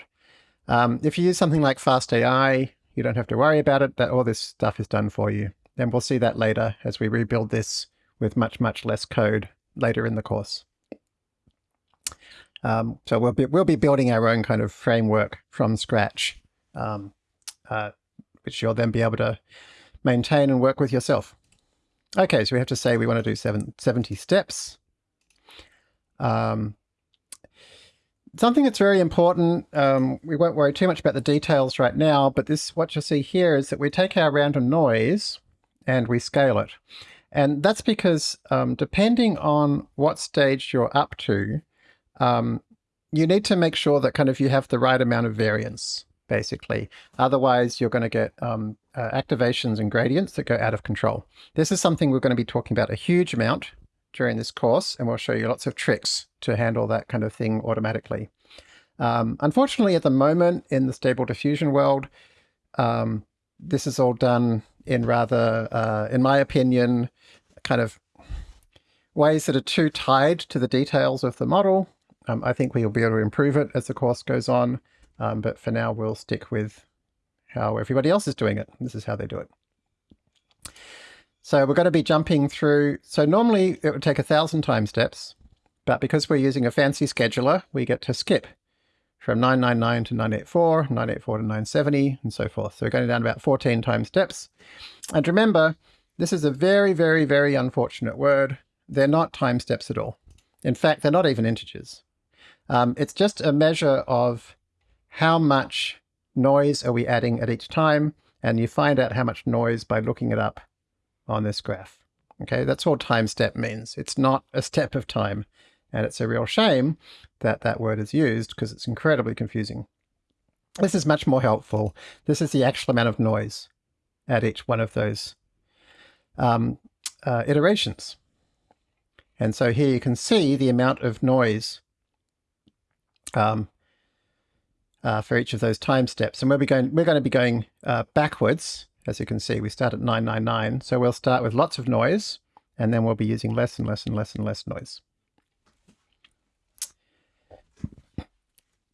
Um, if you use something like FastAI, you don't have to worry about it. That all this stuff is done for you. And we'll see that later as we rebuild this with much, much less code later in the course. Um, so we'll be, we'll be building our own kind of framework from scratch um, uh, which you'll then be able to maintain and work with yourself. Okay, so we have to say we want to do seven, 70 steps. Um, something that's very important, um, we won't worry too much about the details right now, but this what you'll see here is that we take our random noise and we scale it. And that's because um, depending on what stage you're up to, um, you need to make sure that kind of you have the right amount of variance basically. Otherwise, you're going to get um, uh, activations and gradients that go out of control. This is something we're going to be talking about a huge amount during this course, and we'll show you lots of tricks to handle that kind of thing automatically. Um, unfortunately, at the moment in the stable diffusion world, um, this is all done in rather, uh, in my opinion, kind of ways that are too tied to the details of the model. Um, I think we'll be able to improve it as the course goes on. Um, but for now, we'll stick with how everybody else is doing it. This is how they do it. So we're going to be jumping through. So normally it would take a thousand time steps, but because we're using a fancy scheduler, we get to skip from 999 to 984, 984 to 970, and so forth. So we're going down about 14 time steps. And remember, this is a very, very, very unfortunate word. They're not time steps at all. In fact, they're not even integers. Um, it's just a measure of how much noise are we adding at each time, and you find out how much noise by looking it up on this graph. Okay, that's all time step means. It's not a step of time, and it's a real shame that that word is used because it's incredibly confusing. This is much more helpful. This is the actual amount of noise at each one of those um, uh, iterations. And so here you can see the amount of noise um, uh, for each of those time steps. And we'll be going, we're going to be going uh, backwards. As you can see, we start at 999. So we'll start with lots of noise, and then we'll be using less and less and less and less noise.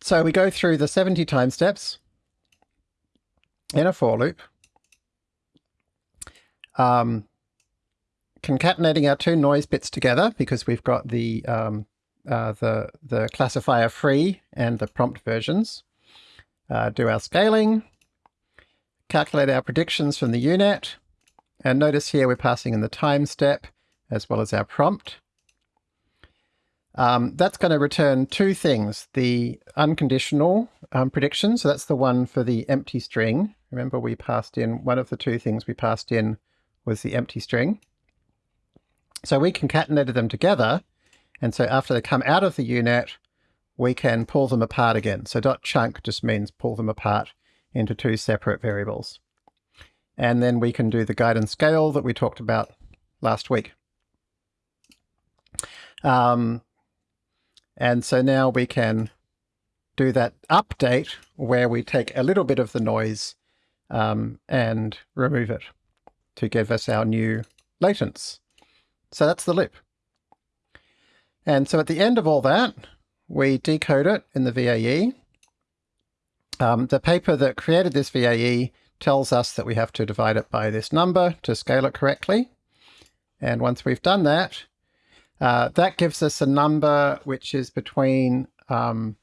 So we go through the 70 time steps in a for loop, um, concatenating our two noise bits together because we've got the um, uh, the the classifier free and the prompt versions uh, do our scaling, calculate our predictions from the UNet, and notice here we're passing in the time step as well as our prompt. Um, that's going to return two things, the unconditional um, prediction, so that's the one for the empty string. Remember we passed in, one of the two things we passed in was the empty string. So we concatenated them together, and so after they come out of the UNet, we can pull them apart again. So dot chunk just means pull them apart into two separate variables. And then we can do the guidance scale that we talked about last week. Um, and so now we can do that update where we take a little bit of the noise um, and remove it to give us our new latents. So that's the loop. And so at the end of all that, we decode it in the VAE, Um, the paper that created this VAE tells us that we have to divide it by this number to scale it correctly. And once we've done that, uh, that gives us a number which is between um,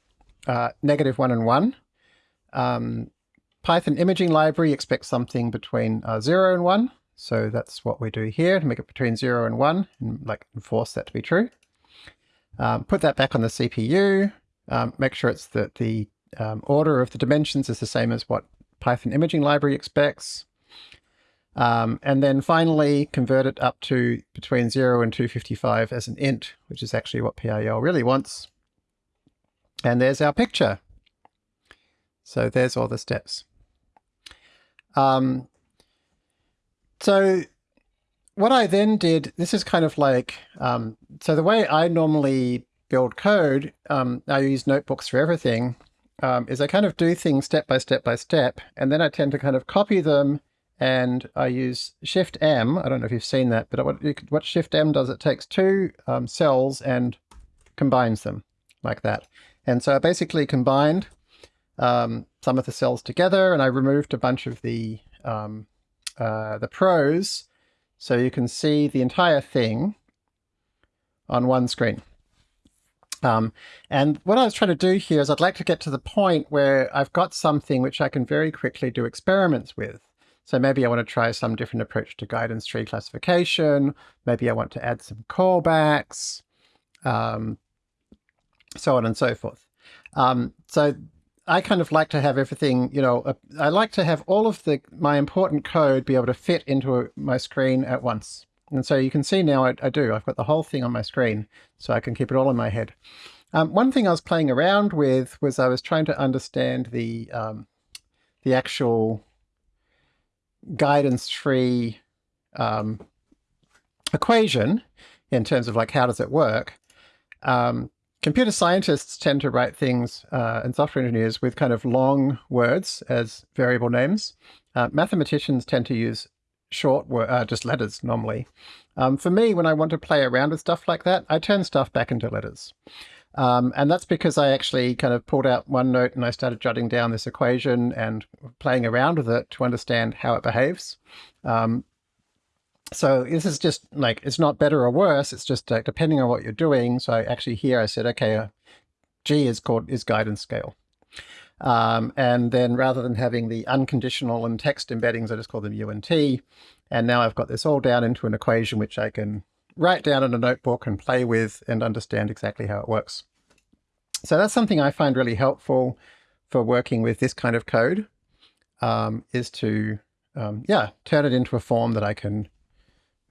uh, negative 1 and 1. Um, Python imaging library expects something between uh, 0 and 1. So that's what we do here to make it between 0 and 1 and like enforce that to be true. Um, put that back on the CPU. Um, make sure it's that the um, order of the dimensions is the same as what Python imaging library expects. Um, and then finally convert it up to between 0 and 255 as an int, which is actually what PIL really wants. And there's our picture. So there's all the steps. Um, so what I then did, this is kind of like, um, so the way I normally build code, um, I use notebooks for everything, um, is I kind of do things step by step by step, and then I tend to kind of copy them and I use Shift M. I don't know if you've seen that, but what, what Shift M does, it takes two um, cells and combines them like that. And so I basically combined um, some of the cells together and I removed a bunch of the, um, uh, the prose so you can see the entire thing on one screen. Um, and what I was trying to do here is I'd like to get to the point where I've got something which I can very quickly do experiments with. So maybe I want to try some different approach to guidance tree classification. Maybe I want to add some callbacks, um, so on and so forth. Um, so I kind of like to have everything, you know, uh, I like to have all of the my important code be able to fit into my screen at once. And so you can see now I, I, do. I've got the whole thing on my screen, so I can keep it all in my head. Um, one thing I was playing around with was I was trying to understand the um, the actual guidance tree um, equation in terms of like how does it work. Um, computer scientists tend to write things uh, and software engineers with kind of long words as variable names. Uh, mathematicians tend to use short word, uh, just letters normally. Um, for me, when I want to play around with stuff like that, I turn stuff back into letters. Um, and that's because I actually kind of pulled out OneNote and I started jotting down this equation and playing around with it to understand how it behaves. Um, so this is just like, it's not better or worse. It's just uh, depending on what you're doing. So actually here I said, okay, uh, G is called is guidance scale. Um, and then rather than having the unconditional and text embeddings, I just call them U and T. And now I've got this all down into an equation which I can write down in a notebook and play with and understand exactly how it works. So that's something I find really helpful for working with this kind of code, um, is to, um, yeah, turn it into a form that I can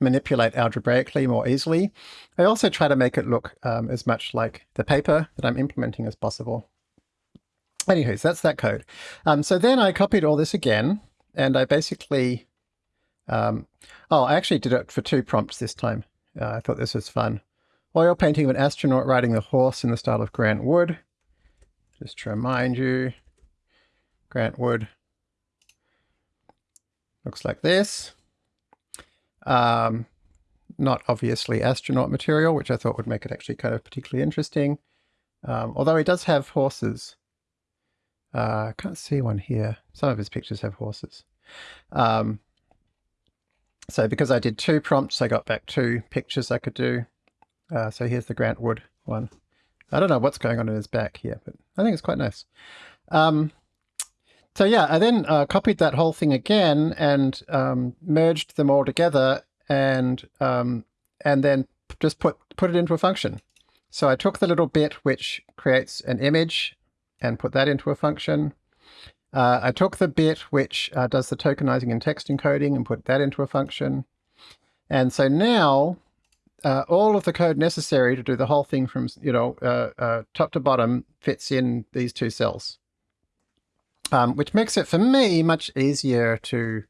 manipulate algebraically more easily. I also try to make it look um, as much like the paper that I'm implementing as possible. Anyways, that's that code. Um, so then I copied all this again, and I basically, um, oh, I actually did it for two prompts this time. Uh, I thought this was fun. Oil painting of an astronaut riding a horse in the style of Grant Wood. Just to remind you, Grant Wood looks like this. Um, not obviously astronaut material, which I thought would make it actually kind of particularly interesting. Um, although he does have horses. Uh, I can't see one here. Some of his pictures have horses. Um, so because I did two prompts, I got back two pictures I could do. Uh, so here's the Grant Wood one. I don't know what's going on in his back here, but I think it's quite nice. Um, so yeah, I then uh, copied that whole thing again and um, merged them all together and um, and then just put put it into a function. So I took the little bit which creates an image and put that into a function. Uh, I took the bit which uh, does the tokenizing and text encoding and put that into a function. And so now uh, all of the code necessary to do the whole thing from you know uh, uh, top to bottom fits in these two cells, um, which makes it for me much easier to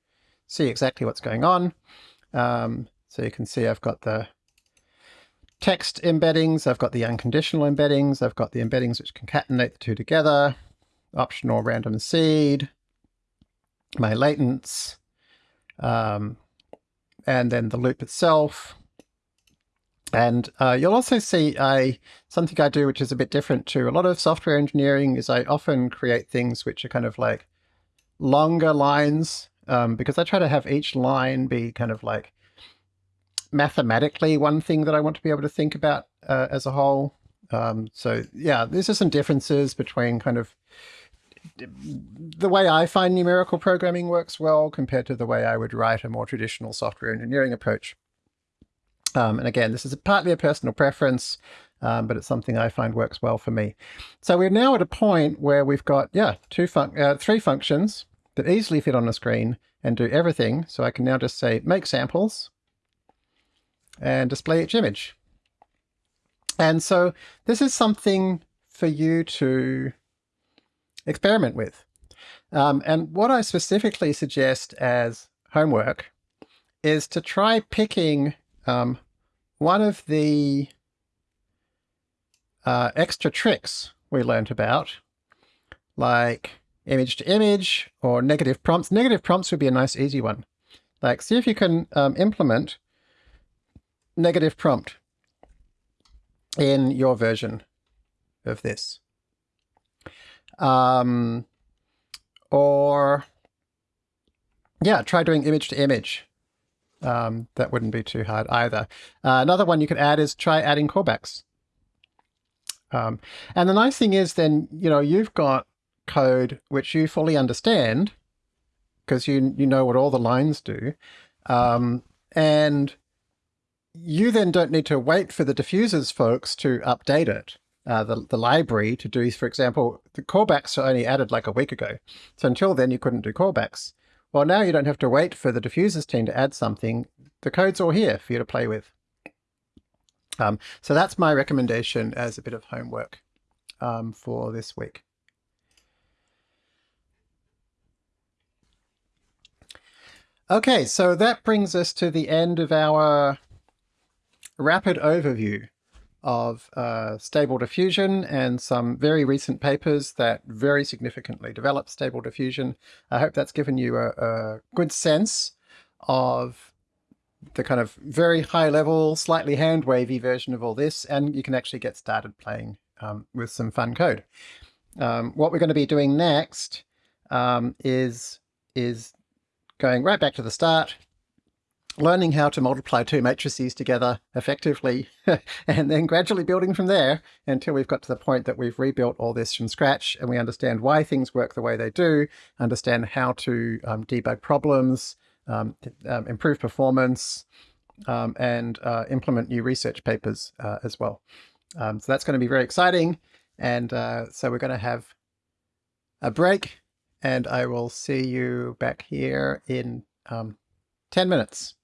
see exactly what's going on. Um, so you can see I've got the text embeddings, I've got the unconditional embeddings, I've got the embeddings which concatenate the two together optional random seed, my latents, um, and then the loop itself. And uh, you'll also see I, something I do which is a bit different to a lot of software engineering is I often create things which are kind of like longer lines um, because I try to have each line be kind of like mathematically one thing that I want to be able to think about uh, as a whole. Um, so yeah, these are some differences between kind of the way I find numerical programming works well compared to the way I would write a more traditional software engineering approach. Um, and again, this is partly a personal preference, um, but it's something I find works well for me. So we're now at a point where we've got, yeah, two fun uh, three functions that easily fit on the screen and do everything. So I can now just say make samples and display each image. And so this is something for you to experiment with. Um, and what I specifically suggest as homework is to try picking um, one of the uh, extra tricks we learned about, like image to image or negative prompts. Negative prompts would be a nice easy one. Like see if you can um, implement negative prompt in your version of this. Um, or yeah, try doing image to image. Um, that wouldn't be too hard either. Uh, another one you could add is try adding callbacks. Um, and the nice thing is then, you know, you've got code which you fully understand because you, you know what all the lines do. Um, and you then don't need to wait for the diffusers folks to update it. Uh, the, the library to do, for example, the callbacks are only added like a week ago. So until then you couldn't do callbacks. Well, now you don't have to wait for the diffusers team to add something. The code's all here for you to play with. Um, so that's my recommendation as a bit of homework um, for this week. Okay, so that brings us to the end of our rapid overview of uh, stable diffusion and some very recent papers that very significantly develop stable diffusion. I hope that's given you a, a good sense of the kind of very high level, slightly hand wavy version of all this, and you can actually get started playing um, with some fun code. Um, what we're going to be doing next um, is, is going right back to the start, learning how to multiply two matrices together effectively, [laughs] and then gradually building from there until we've got to the point that we've rebuilt all this from scratch and we understand why things work the way they do, understand how to um, debug problems, um, um, improve performance, um, and uh, implement new research papers uh, as well. Um, so that's going to be very exciting. And uh, so we're going to have a break and I will see you back here in um, 10 minutes.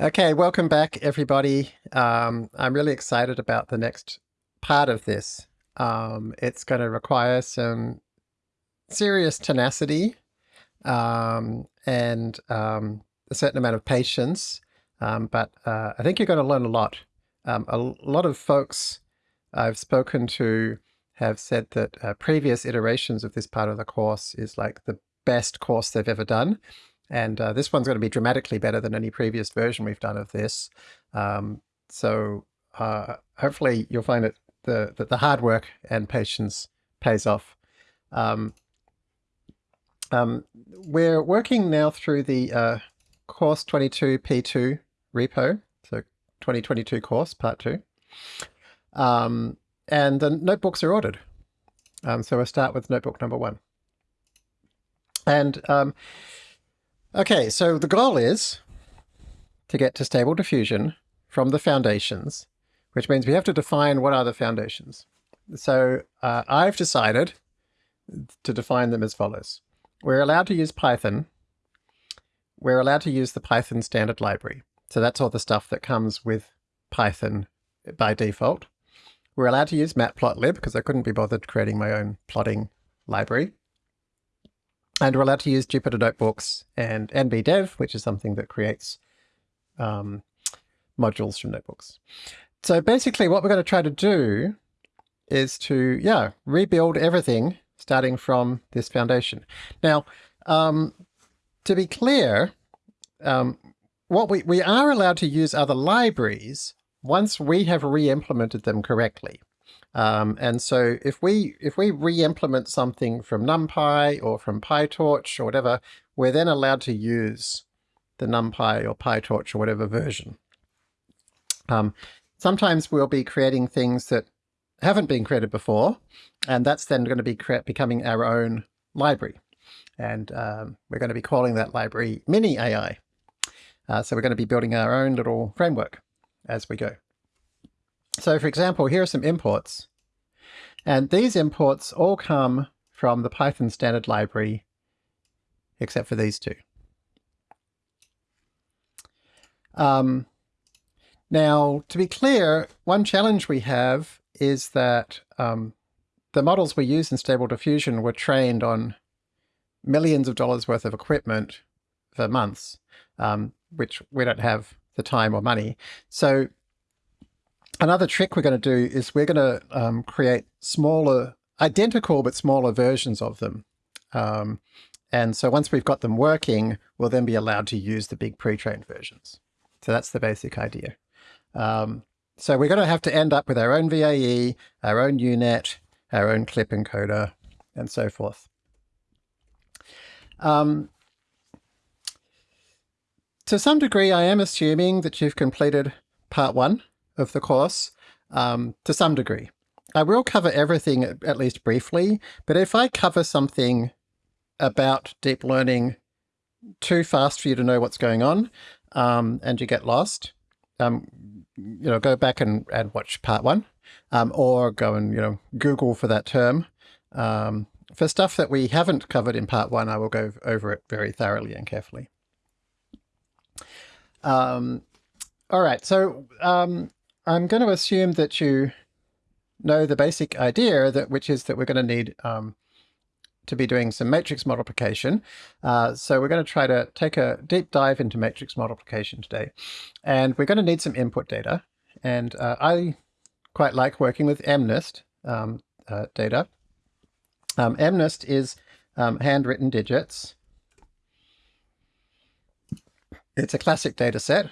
Okay, welcome back everybody. Um, I'm really excited about the next part of this. Um, it's going to require some serious tenacity um, and um, a certain amount of patience, um, but uh, I think you're going to learn a lot. Um, a lot of folks I've spoken to have said that uh, previous iterations of this part of the course is like the best course they've ever done. And uh, this one's going to be dramatically better than any previous version we've done of this. Um, so uh, hopefully you'll find it the, that the hard work and patience pays off. Um, um, we're working now through the uh, course 22 P2 repo, so 2022 course part two. Um, and the notebooks are ordered. Um, so we'll start with notebook number one. And um, Okay, so the goal is to get to stable diffusion from the foundations, which means we have to define what are the foundations. So uh, I've decided to define them as follows. We're allowed to use Python. We're allowed to use the Python standard library. So that's all the stuff that comes with Python by default. We're allowed to use matplotlib because I couldn't be bothered creating my own plotting library. And we're allowed to use Jupyter Notebooks and NBDev, which is something that creates um, modules from notebooks. So basically what we're going to try to do is to, yeah, rebuild everything starting from this foundation. Now, um, to be clear, um, what we, we are allowed to use other libraries once we have re-implemented them correctly. Um, and so if we if we re-implement something from NumPy or from PyTorch or whatever, we're then allowed to use the NumPy or PyTorch or whatever version. Um, sometimes we'll be creating things that haven't been created before, and that's then going to be becoming our own library. And um, we're going to be calling that library Mini AI. Uh, so we're going to be building our own little framework as we go. So for example, here are some imports. And these imports all come from the Python standard library, except for these two. Um, now, to be clear, one challenge we have is that um, the models we use in Stable Diffusion were trained on millions of dollars worth of equipment for months, um, which we don't have the time or money. So another trick we're going to do is we're going to um, create smaller, identical but smaller versions of them. Um, and so once we've got them working, we'll then be allowed to use the big pre-trained versions. So that's the basic idea. Um, so we're going to have to end up with our own VAE, our own UNet, our own clip encoder, and so forth. Um, to some degree, I am assuming that you've completed part one of the course, um, to some degree. I will cover everything at least briefly, but if I cover something about deep learning too fast for you to know what's going on, um, and you get lost, um, you know, go back and, and watch part one, um, or go and, you know, Google for that term. Um, for stuff that we haven't covered in part one, I will go over it very thoroughly and carefully. Um, all right, so um, I'm going to assume that you know the basic idea, that which is that we're going to need um, to be doing some matrix multiplication. Uh, so we're going to try to take a deep dive into matrix multiplication today. And we're going to need some input data. And uh, I quite like working with MNIST um, uh, data. Um, MNIST is um, handwritten digits. It's a classic data set.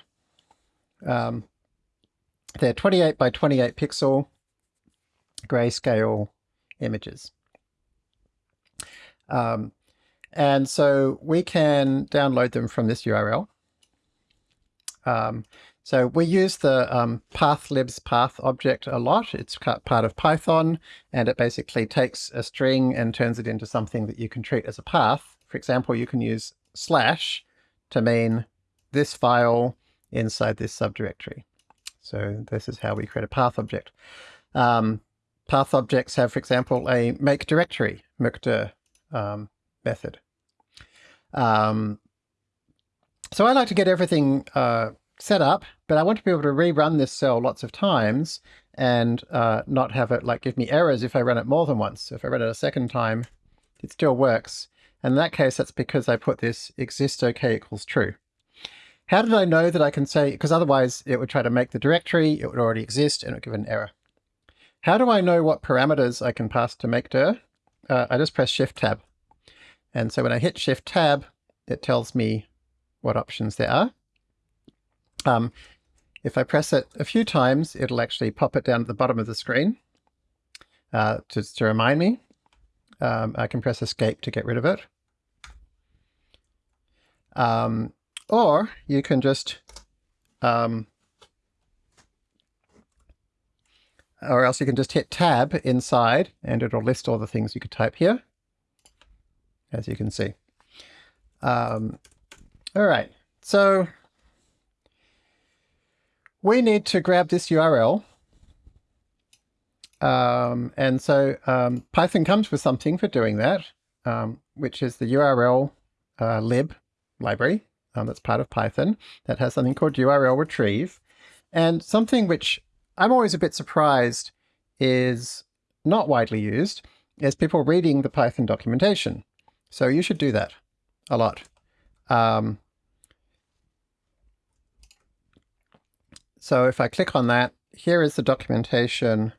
Um, they're 28 by 28 pixel grayscale images. Um, and so we can download them from this URL. Um, so we use the um, pathlibs path object a lot. It's part of Python, and it basically takes a string and turns it into something that you can treat as a path. For example, you can use slash to mean this file inside this subdirectory. So this is how we create a path object. Um, path objects have, for example, a make directory, mkdir, um, method. Um, so I like to get everything uh, set up, but I want to be able to rerun this cell lots of times and uh, not have it like give me errors if I run it more than once. So If I run it a second time, it still works. And in that case, that's because I put this exist OK equals true. How did I know that I can say, because otherwise it would try to make the directory, it would already exist, and it would give an error. How do I know what parameters I can pass to makedir? Uh, I just press Shift Tab. And so when I hit Shift Tab, it tells me what options there are. Um, if I press it a few times, it'll actually pop it down at the bottom of the screen uh, just to remind me. Um, I can press Escape to get rid of it. Um, or you can just, um, or else you can just hit Tab inside and it'll list all the things you could type here as you can see. Um, all right, so we need to grab this URL. Um, and so um, Python comes with something for doing that, um, which is the URL uh, lib library um, that's part of Python that has something called URL retrieve. And something which I'm always a bit surprised is not widely used is people reading the Python documentation. So you should do that a lot. Um, so if I click on that, here is the documentation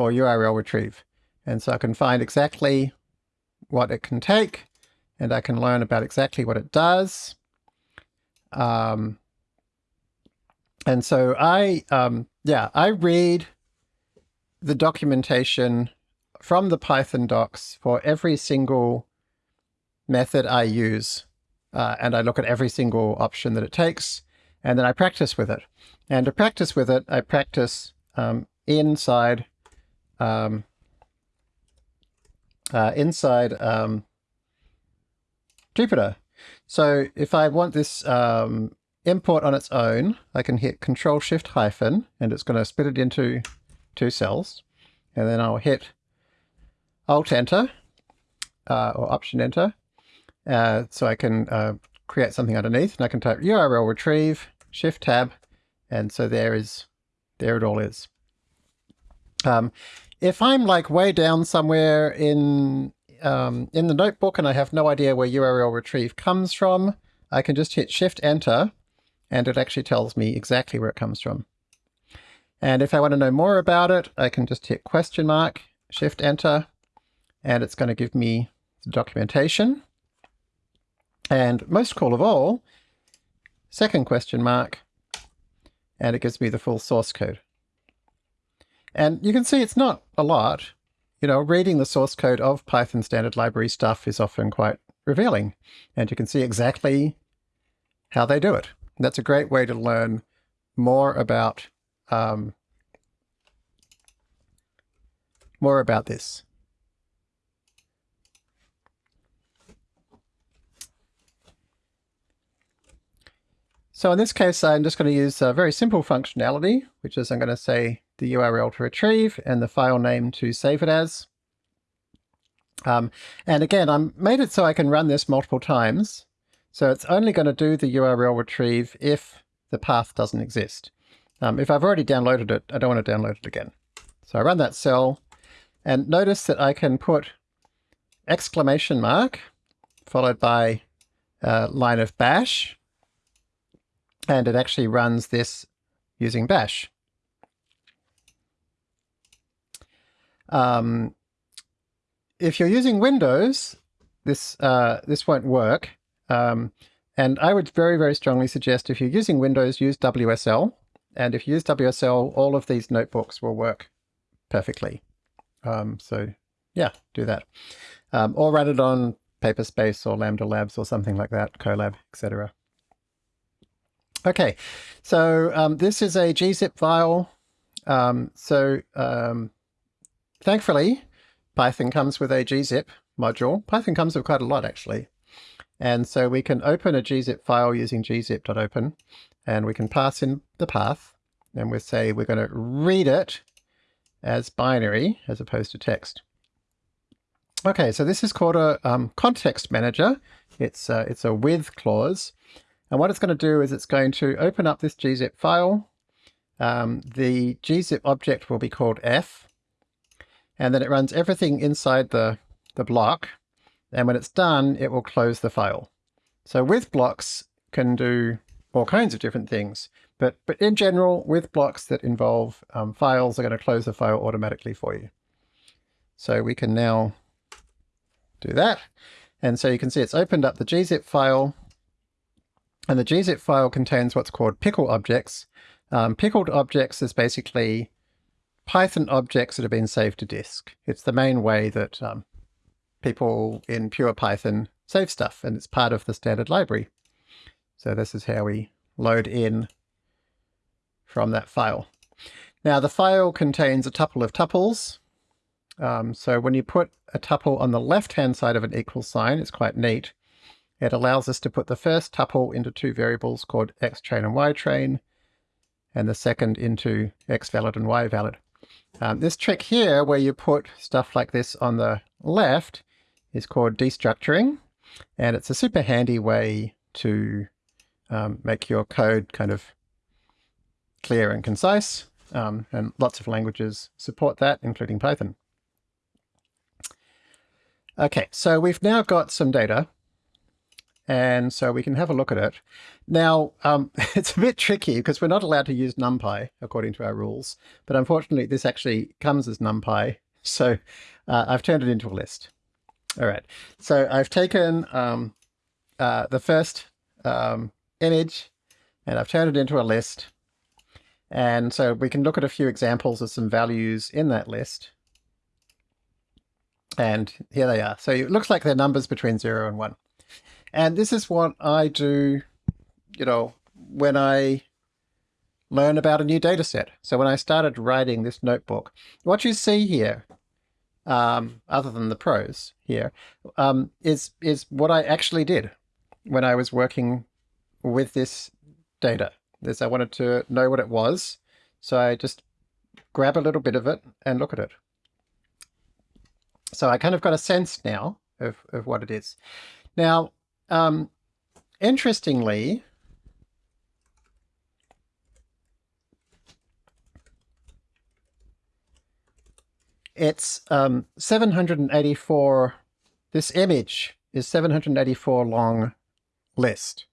for URL retrieve. And so I can find exactly what it can take and I can learn about exactly what it does. Um, and so I, um, yeah, I read the documentation from the Python docs for every single method I use. Uh, and I look at every single option that it takes, and then I practice with it. And to practice with it, I practice um, inside um, uh, inside um, Jupyter. So if I want this um, import on its own, I can hit Control Shift hyphen, and it's going to split it into two cells. And then I'll hit Alt Enter, uh, or Option Enter, uh, so I can uh, create something underneath. And I can type URL retrieve, Shift Tab, and so there is, there it all is. Um, if I'm like way down somewhere in um, in the notebook and I have no idea where URL retrieve comes from, I can just hit Shift Enter and it actually tells me exactly where it comes from. And if I want to know more about it, I can just hit question mark, Shift Enter, and it's going to give me the documentation. And most cool of all, second question mark, and it gives me the full source code. And you can see it's not a lot. You know, reading the source code of Python standard library stuff is often quite revealing. And you can see exactly how they do it. And that's a great way to learn more about um, more about this. So in this case, I'm just going to use a very simple functionality, which is I'm going to say the URL to retrieve and the file name to save it as. Um, and again, I made it so I can run this multiple times. So it's only going to do the URL retrieve if the path doesn't exist. Um, if I've already downloaded it, I don't want to download it again. So I run that cell and notice that I can put exclamation mark followed by a line of bash and it actually runs this using bash. Um, if you're using Windows, this uh, this won't work. Um, and I would very, very strongly suggest if you're using Windows, use WSL. And if you use WSL, all of these notebooks will work perfectly. Um, so yeah, do that. Um, or run it on Paperspace or Lambda Labs or something like that, Colab, etc. Okay, so um, this is a gzip file. Um, so um, Thankfully, Python comes with a gzip module. Python comes with quite a lot, actually. And so we can open a gzip file using gzip.open, and we can pass in the path, and we say we're going to read it as binary as opposed to text. Okay, so this is called a um, context manager. It's, uh, it's a with clause. And what it's going to do is it's going to open up this gzip file. Um, the gzip object will be called f, and then it runs everything inside the, the block. And when it's done, it will close the file. So with blocks can do all kinds of different things. But, but in general, with blocks that involve um, files are going to close the file automatically for you. So we can now do that. And so you can see it's opened up the gzip file. And the gzip file contains what's called pickle objects. Um, pickled objects is basically Python objects that have been saved to disk. It's the main way that um, people in pure Python save stuff, and it's part of the standard library. So this is how we load in from that file. Now the file contains a tuple of tuples. Um, so when you put a tuple on the left-hand side of an equal sign, it's quite neat. It allows us to put the first tuple into two variables called xtrain and ytrain, and the second into xvalid and yvalid. Um, this trick here, where you put stuff like this on the left, is called destructuring. And it's a super handy way to um, make your code kind of clear and concise. Um, and lots of languages support that, including Python. Okay, so we've now got some data and so we can have a look at it. Now, um, [laughs] it's a bit tricky because we're not allowed to use NumPy according to our rules, but unfortunately this actually comes as NumPy [laughs] So uh, I've turned it into a list. All right. So I've taken um, uh, the first um, image and I've turned it into a list. And so we can look at a few examples of some values in that list. And here they are. So it looks like they're numbers between 0 and 1. And this is what I do, you know, when I learn about a new data set. So when I started writing this notebook, what you see here, um, other than the prose here, um, is is what I actually did when I was working with this data. This I wanted to know what it was, so I just grab a little bit of it and look at it. So I kind of got a sense now of, of what it is. Now, um, interestingly, it's um, 784, this image is 784 long list.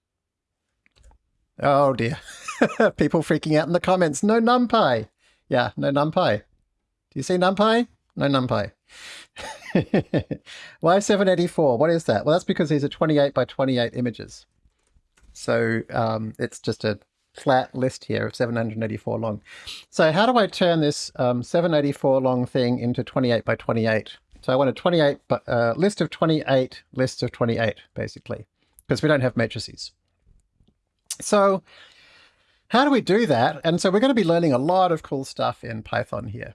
Oh dear. [laughs] People freaking out in the comments. No NumPy. Yeah, no NumPy. Do you see NumPy? No NumPy. [laughs] Why 784? What is that? Well, that's because these are 28 by 28 images. So um, it's just a flat list here of 784 long. So how do I turn this um, 784 long thing into 28 by 28? So I want a 28 uh, list of 28 lists of 28, basically, because we don't have matrices. So how do we do that? And so we're going to be learning a lot of cool stuff in Python here.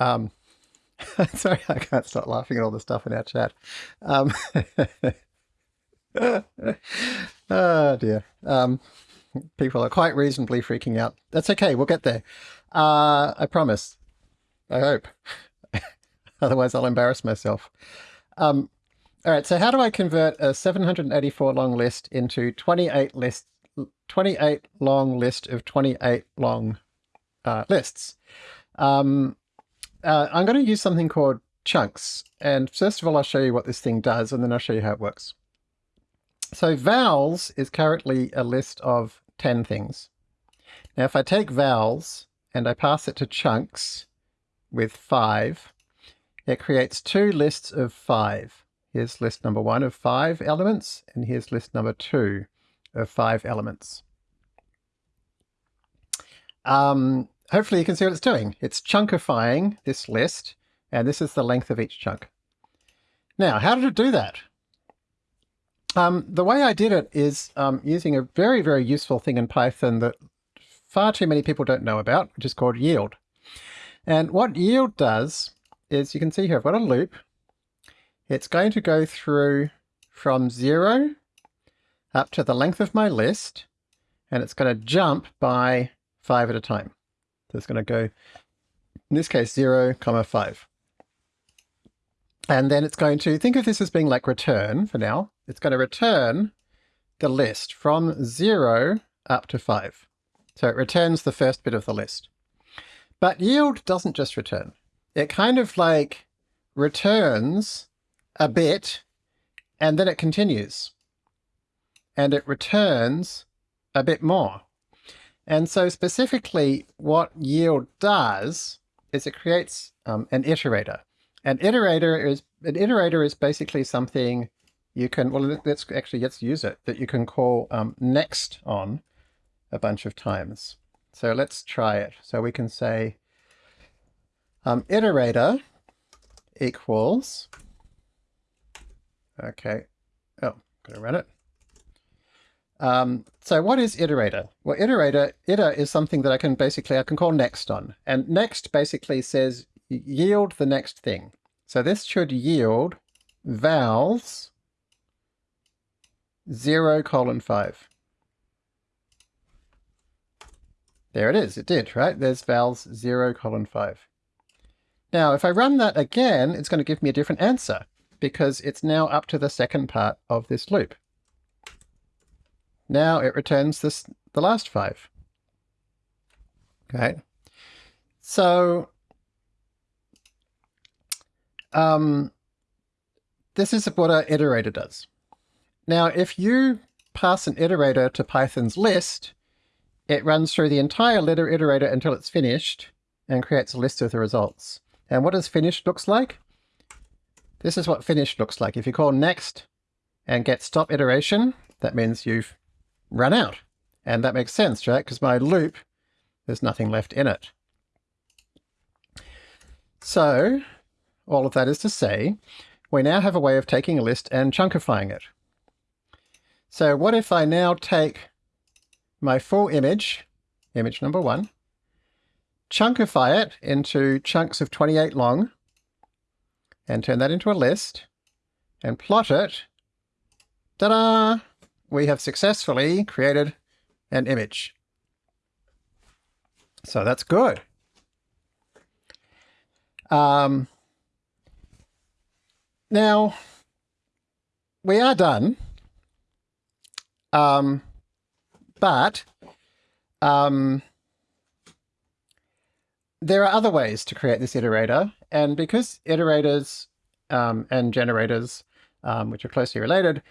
Um, [laughs] sorry, I can't stop laughing at all the stuff in our chat. Um, oh [laughs] dear. Um, people are quite reasonably freaking out. That's okay. We'll get there. Uh, I promise. I hope. [laughs] Otherwise, I'll embarrass myself. Um, all right. So how do I convert a 784 long list into 28 lists 28 long list of 28 long uh, lists. Um, uh, I'm going to use something called chunks. And first of all, I'll show you what this thing does, and then I'll show you how it works. So vowels is currently a list of 10 things. Now, if I take vowels and I pass it to chunks with 5, it creates two lists of 5. Here's list number 1 of 5 elements, and here's list number 2 of five elements. Um, hopefully you can see what it's doing. It's chunkifying this list, and this is the length of each chunk. Now, how did it do that? Um, the way I did it is um, using a very, very useful thing in Python that far too many people don't know about, which is called yield. And what yield does is, you can see here, I've got a loop. It's going to go through from zero up to the length of my list, and it's going to jump by five at a time. So it's going to go, in this case, 0, comma 5. And then it's going to, think of this as being like return for now. It's going to return the list from 0 up to 5. So it returns the first bit of the list. But yield doesn't just return. It kind of like returns a bit and then it continues and it returns a bit more. And so specifically what yield does is it creates um, an iterator. An iterator is an iterator is basically something you can, well, let's actually, let's use it, that you can call um, next on a bunch of times. So let's try it. So we can say um, iterator equals, okay, oh, gonna run it. Um, so what is iterator? Well, iterator, iter is something that I can basically, I can call next on. And next basically says yield the next thing. So this should yield vowels 0 colon 5. There it is, it did, right? There's vowels 0 colon 5. Now, if I run that again, it's going to give me a different answer because it's now up to the second part of this loop. Now it returns this the last five. Okay. So um, this is what an iterator does. Now, if you pass an iterator to Python's list, it runs through the entire iterator until it's finished and creates a list of the results. And what does finished looks like? This is what finished looks like. If you call next and get stop iteration, that means you've run out. And that makes sense, right? Because my loop, there's nothing left in it. So all of that is to say, we now have a way of taking a list and chunkifying it. So what if I now take my full image, image number one, chunkify it into chunks of 28 long, and turn that into a list, and plot it, ta-da! We have successfully created an image. So that's good. Um, now, we are done. Um, but um, there are other ways to create this iterator. And because iterators um, and generators, um, which are closely related,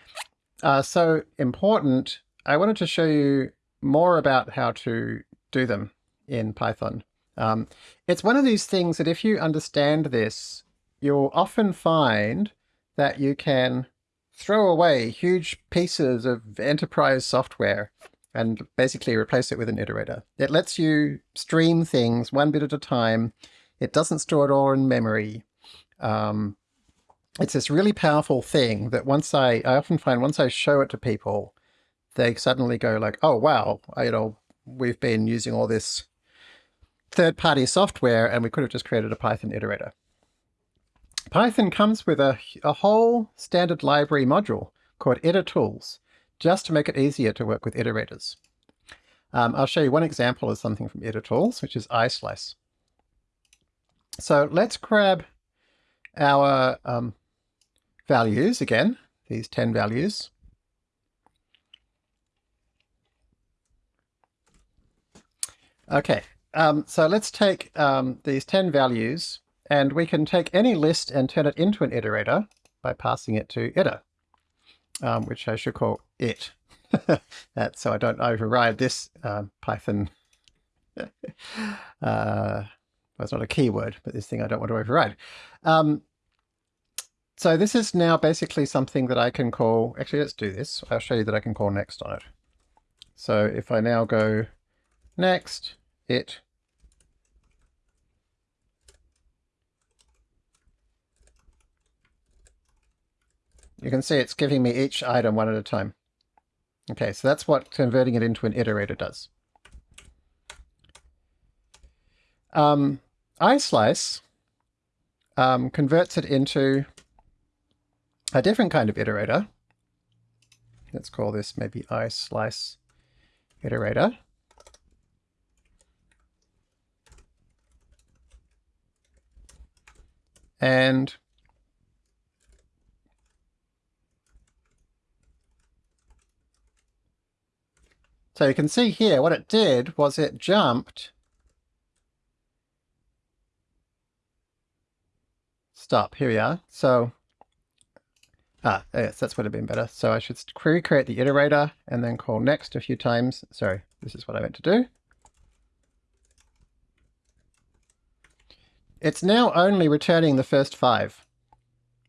are so important, I wanted to show you more about how to do them in Python. Um, it's one of these things that if you understand this, you'll often find that you can throw away huge pieces of enterprise software and basically replace it with an iterator. It lets you stream things one bit at a time. It doesn't store it all in memory. Um, it's this really powerful thing that once I, I often find once I show it to people, they suddenly go like, oh, wow, you know, we've been using all this third-party software and we could have just created a Python iterator. Python comes with a, a whole standard library module called itertools, just to make it easier to work with iterators. Um, I'll show you one example of something from itertools, which is islice. So let's grab our um, values again, these 10 values. Okay, um, so let's take um, these 10 values and we can take any list and turn it into an iterator by passing it to iter, um, which I should call it. [laughs] that, so I don't override this um, Python. [laughs] uh, well, it's not a keyword, but this thing I don't want to override. Um, so this is now basically something that I can call, actually let's do this. I'll show you that I can call next on it. So if I now go next, it You can see it's giving me each item one at a time. Okay, so that's what converting it into an iterator does. Um, iSlice um, converts it into a different kind of iterator. Let's call this maybe i slice iterator. And So you can see here what it did was it jumped stop here we are so ah yes that's would have been better so I should recreate the iterator and then call next a few times sorry this is what I meant to do it's now only returning the first five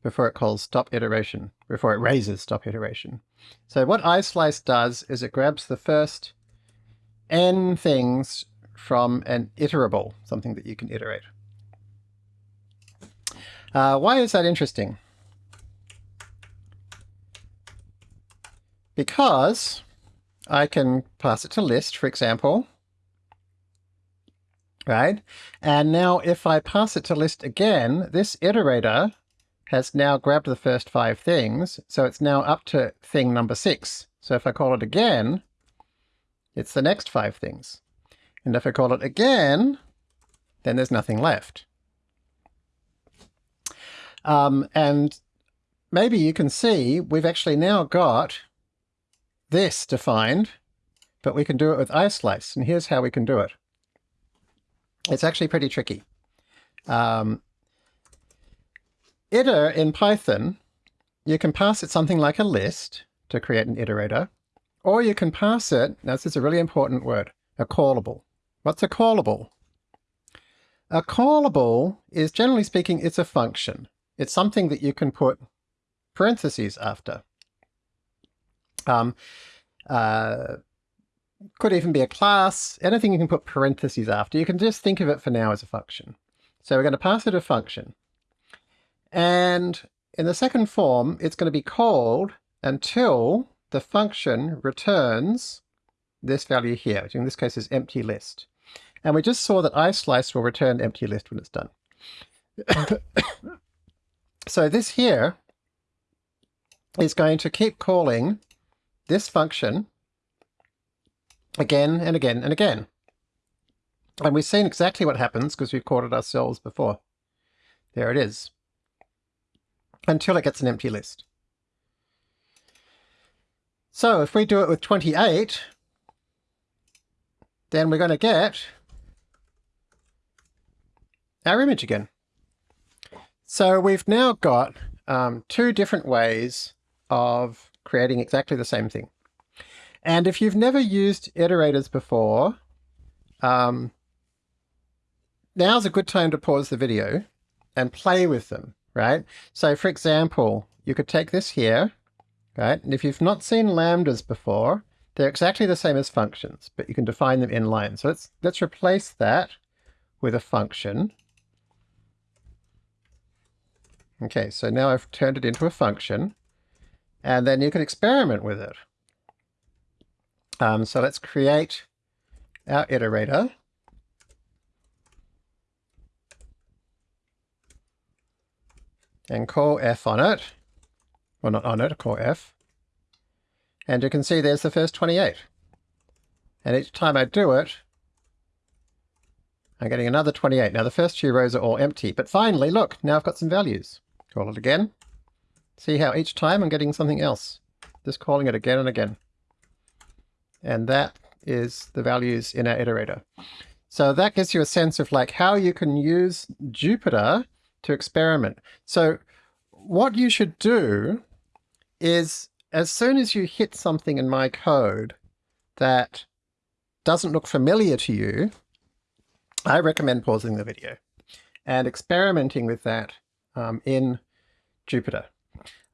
before it calls stop iteration, before it raises stop iteration. So what iSlice does is it grabs the first n things from an iterable, something that you can iterate. Uh, why is that interesting? Because I can pass it to list, for example, right? And now if I pass it to list again, this iterator has now grabbed the first five things, so it's now up to thing number six. So if I call it again, it's the next five things. And if I call it again, then there's nothing left. Um, and maybe you can see we've actually now got this defined, but we can do it with iSlice. And here's how we can do it. It's actually pretty tricky. Um, iter in Python, you can pass it something like a list to create an iterator, or you can pass it, now this is a really important word, a callable. What's a callable? A callable is, generally speaking, it's a function. It's something that you can put parentheses after. Um, uh, could even be a class, anything you can put parentheses after. You can just think of it for now as a function. So we're going to pass it a function. And in the second form, it's going to be called until the function returns this value here, which in this case is empty list. And we just saw that islice will return empty list when it's done. [coughs] so this here is going to keep calling this function again and again and again. And we've seen exactly what happens because we've called it ourselves before. There it is. Until it gets an empty list. So if we do it with 28, then we're going to get our image again. So we've now got um, two different ways of creating exactly the same thing. And if you've never used iterators before, um, now's a good time to pause the video and play with them, right? So for example, you could take this here, right? And if you've not seen lambdas before, they're exactly the same as functions, but you can define them in line. So let's, let's replace that with a function. Okay, so now I've turned it into a function, and then you can experiment with it. Um, so let's create our iterator. And call f on it. Well, not on it, call f. And you can see there's the first 28. And each time I do it, I'm getting another 28. Now the first two rows are all empty, but finally, look, now I've got some values. Call it again. See how each time I'm getting something else. Just calling it again and again. And that is the values in our iterator. So that gives you a sense of like how you can use Jupyter to experiment. So what you should do is as soon as you hit something in my code that doesn't look familiar to you, I recommend pausing the video and experimenting with that um, in Jupyter.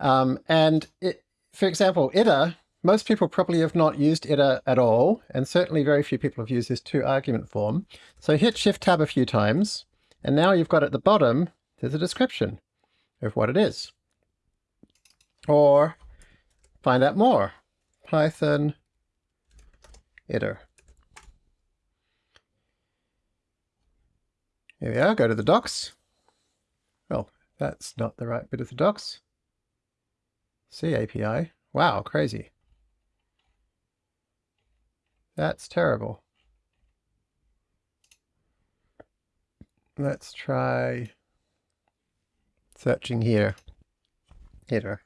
Um, and it, for example, iter, most people probably have not used iter at all, and certainly very few people have used this two argument form. So hit Shift Tab a few times, and now you've got at the bottom, there's a description of what it is. Or find out more, Python iter. Here we are, go to the docs. Well, that's not the right bit of the docs. C API. Wow, crazy. That's terrible. Let's try searching here. Header.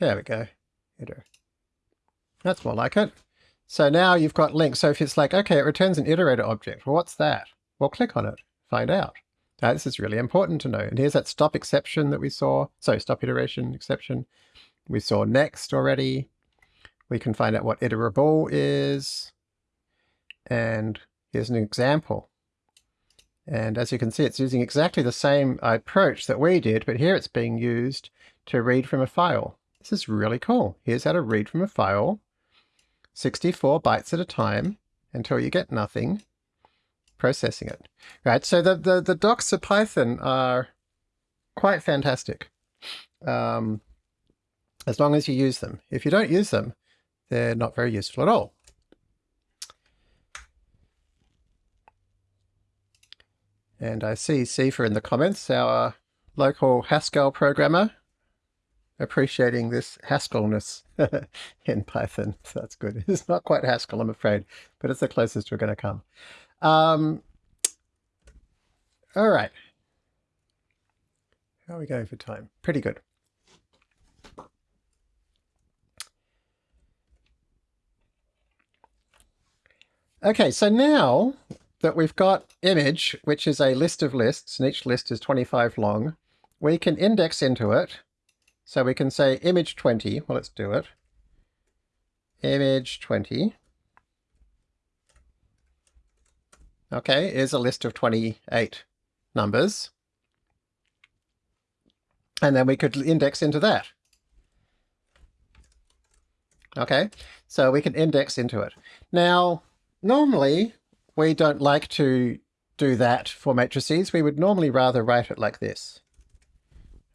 There we go. Header. That's more like it. So now you've got links. So if it's like, okay, it returns an iterator object. Well, what's that? Well, click on it, find out. Now, this is really important to know. And here's that stop exception that we saw. So stop iteration exception. We saw next already. We can find out what iterable is. And here's an example. And as you can see, it's using exactly the same approach that we did, but here it's being used to read from a file. This is really cool. Here's how to read from a file, 64 bytes at a time until you get nothing, processing it. Right, so the, the, the docs of Python are quite fantastic, um, as long as you use them. If you don't use them, they're not very useful at all. And I see Sifa in the comments, our local Haskell programmer, appreciating this Haskellness [laughs] in Python. So [laughs] that's good. It's not quite Haskell, I'm afraid, but it's the closest we're going to come. Um, all right. How are we going for time? Pretty good. Okay, so now that we've got image, which is a list of lists, and each list is 25 long, we can index into it. So we can say image 20. Well, let's do it. Image 20. Okay, is a list of 28 numbers. And then we could index into that. Okay, so we can index into it. Now, normally we don't like to do that for matrices. We would normally rather write it like this.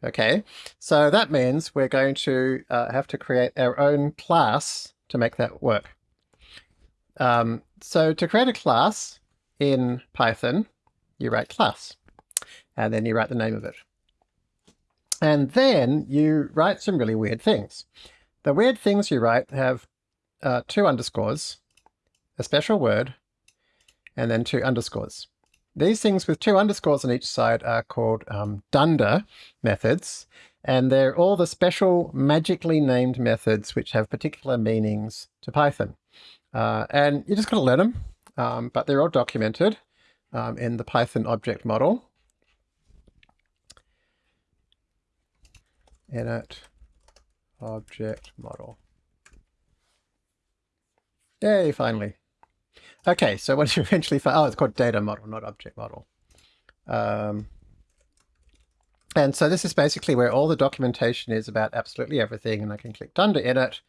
Okay, so that means we're going to uh, have to create our own class to make that work. Um, so to create a class in Python, you write class, and then you write the name of it. And then you write some really weird things. The weird things you write have uh, two underscores, a special word, and then two underscores. These things with two underscores on each side are called um, dunder methods, and they're all the special magically named methods which have particular meanings to Python. Uh, and you just got to learn them, um, but they're all documented um, in the Python object model. Init object model. Yay, finally. Okay, so once [laughs] you eventually find, oh, it's called data model, not object model. Um, and so this is basically where all the documentation is about absolutely everything, and I can click Dunder init,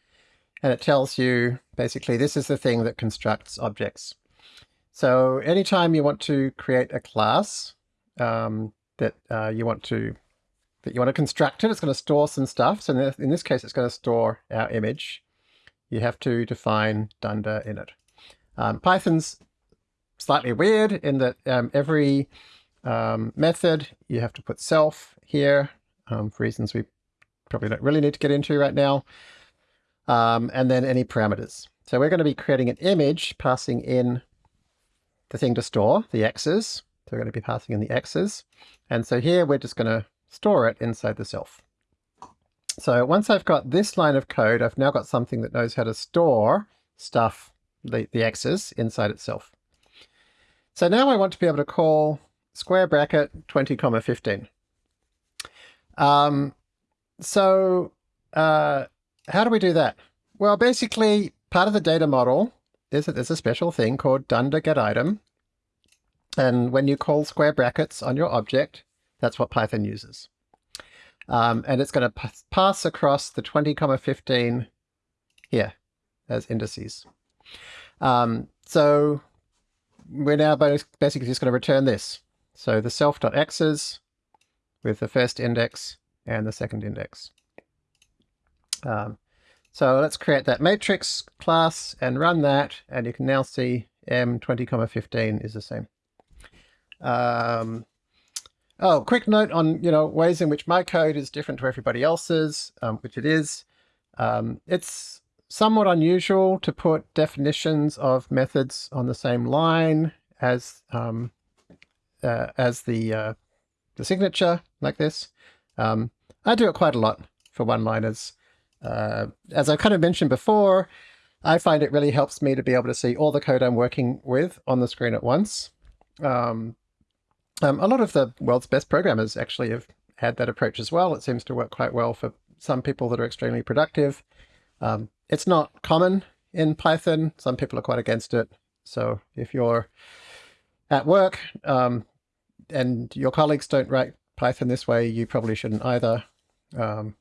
and it tells you basically this is the thing that constructs objects. So anytime you want to create a class um, that uh, you want to that you want to construct it. It's going to store some stuff. So in this case, it's going to store our image. You have to define dunder init. Um, Python's slightly weird in that um, every um, method you have to put self here um, for reasons we probably don't really need to get into right now. Um, and then any parameters. So we're going to be creating an image passing in the thing to store, the x's. So we're going to be passing in the x's. And so here we're just going to store it inside the self. So once I've got this line of code, I've now got something that knows how to store stuff, the, the x's, inside itself. So now I want to be able to call square bracket 20 comma 15. Um, so uh, how do we do that? Well, basically part of the data model is that there's a special thing called dunder get item. And when you call square brackets on your object, that's what Python uses. Um, and it's going to pass across the 20 comma 15 here as indices. Um, so we're now basically just going to return this. So the self.x's with the first index and the second index. Um, so let's create that matrix class and run that, and you can now see m20 comma 15 is the same. Um, Oh, quick note on, you know, ways in which my code is different to everybody else's, um, which it is. Um, it's somewhat unusual to put definitions of methods on the same line as um, uh, as the uh, the signature like this. Um, I do it quite a lot for one-liners. Uh, as I kind of mentioned before, I find it really helps me to be able to see all the code I'm working with on the screen at once. Um, um, a lot of the world's best programmers actually have had that approach as well. It seems to work quite well for some people that are extremely productive. Um, it's not common in Python. Some people are quite against it. So if you're at work um, and your colleagues don't write Python this way, you probably shouldn't either. Um,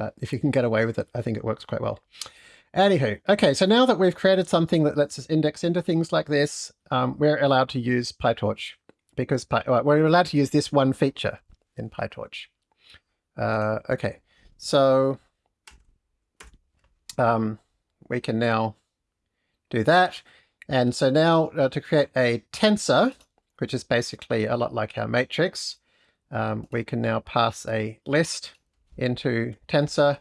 but if you can get away with it, I think it works quite well. Anywho, okay, so now that we've created something that lets us index into things like this, um, we're allowed to use PyTorch because Py we're allowed to use this one feature in PyTorch. Uh, okay, so um, we can now do that. And so now uh, to create a tensor, which is basically a lot like our matrix, um, we can now pass a list into tensor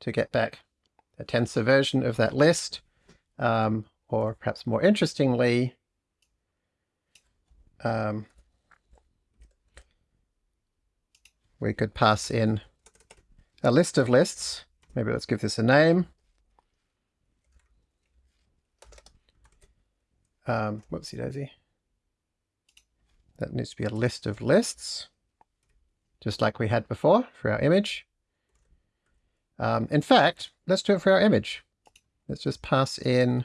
to get back a tensor version of that list. Um, or perhaps more interestingly, um, we could pass in a list of lists. Maybe let's give this a name. Um, whoopsie daisy. That needs to be a list of lists, just like we had before for our image. Um, in fact, let's do it for our image. Let's just pass in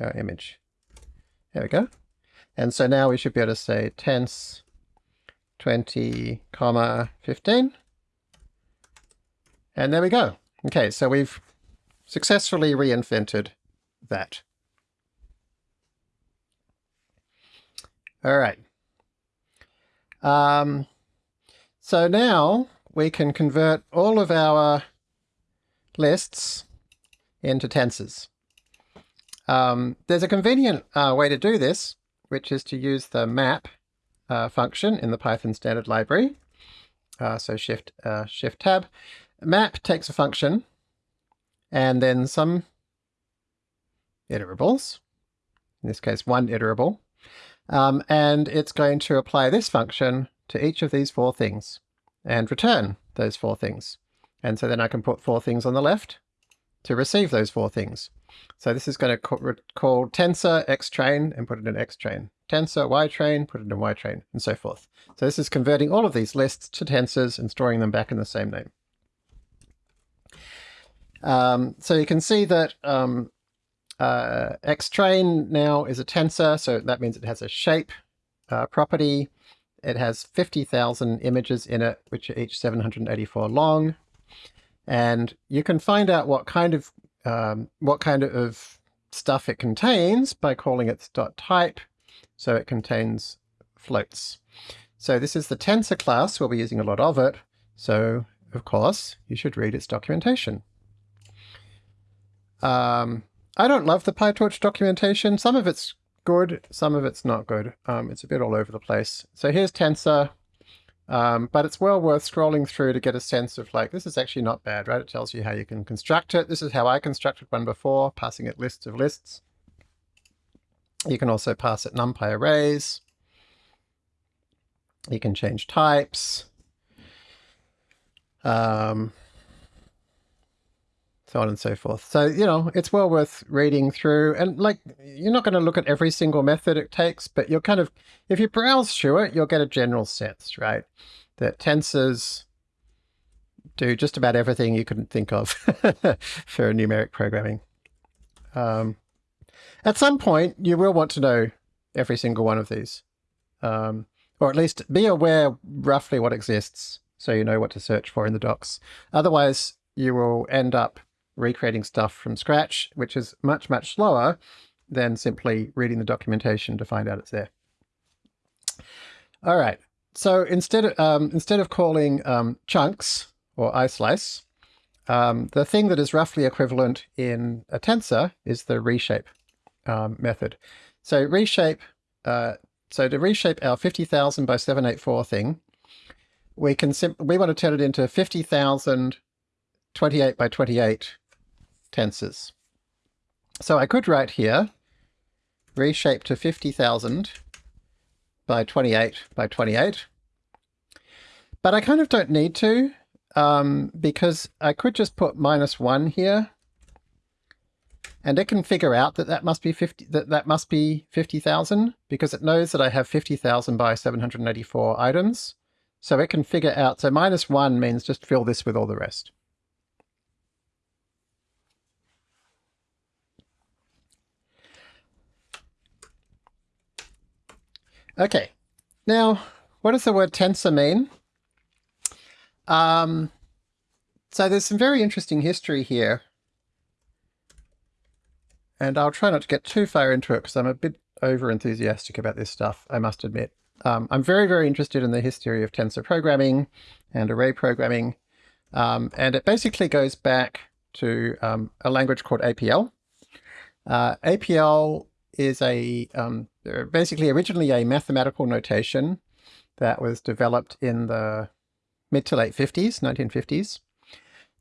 our image. There we go. And so now we should be able to say tense 20 comma 15. And there we go. Okay, so we've successfully reinvented that. All right. Um, so now we can convert all of our lists into tensors. Um, there's a convenient uh, way to do this, which is to use the map uh, function in the Python standard library. Uh, so shift, uh, shift tab. Map takes a function and then some iterables, in this case one iterable, um, and it's going to apply this function to each of these four things and return those four things. And so then I can put four things on the left to receive those four things. So this is going to call, tensor train and put it in x train, Tensor y train, put it in y train, and so forth. So this is converting all of these lists to tensors and storing them back in the same name. Um, so you can see that um, uh, xtrain now is a tensor, so that means it has a shape uh, property. It has 50,000 images in it, which are each 784 long. And you can find out what kind of um, what kind of stuff it contains by calling it dot type. So it contains floats. So this is the tensor class. We'll be using a lot of it. So of course, you should read its documentation. Um, I don't love the PyTorch documentation. Some of it's good, some of it's not good. Um, it's a bit all over the place. So here's tensor, um, but it's well worth scrolling through to get a sense of like, this is actually not bad, right? It tells you how you can construct it. This is how I constructed one before, passing it lists of lists. You can also pass it NumPy arrays. You can change types. Um, so on and so forth. So, you know, it's well worth reading through. And like, you're not going to look at every single method it takes, but you're kind of, if you browse through it, you'll get a general sense, right? That tensors do just about everything you couldn't think of [laughs] for numeric programming. Um, at some point, you will want to know every single one of these, um, or at least be aware roughly what exists so you know what to search for in the docs. Otherwise, you will end up recreating stuff from scratch, which is much, much slower than simply reading the documentation to find out it's there. All right, so instead of, um, instead of calling um, chunks or islice, um, the thing that is roughly equivalent in a tensor is the reshape um, method. So reshape, uh, so to reshape our 50,000 by 784 thing, we can we want to turn it into 50,000 28 by 28 tensors. So I could write here, reshape to 50,000 by 28 by 28. But I kind of don't need to, um, because I could just put minus one here, and it can figure out that that must be 50, that, that must be 50,000, because it knows that I have 50,000 by 784 items. So it can figure out, so minus one means just fill this with all the rest. Okay, now what does the word tensor mean? Um, so there's some very interesting history here. And I'll try not to get too far into it because I'm a bit over enthusiastic about this stuff, I must admit. Um, I'm very, very interested in the history of tensor programming and array programming. Um, and it basically goes back to um, a language called APL. Uh, APL is a basically originally a mathematical notation that was developed in the mid to late 50s, 1950s.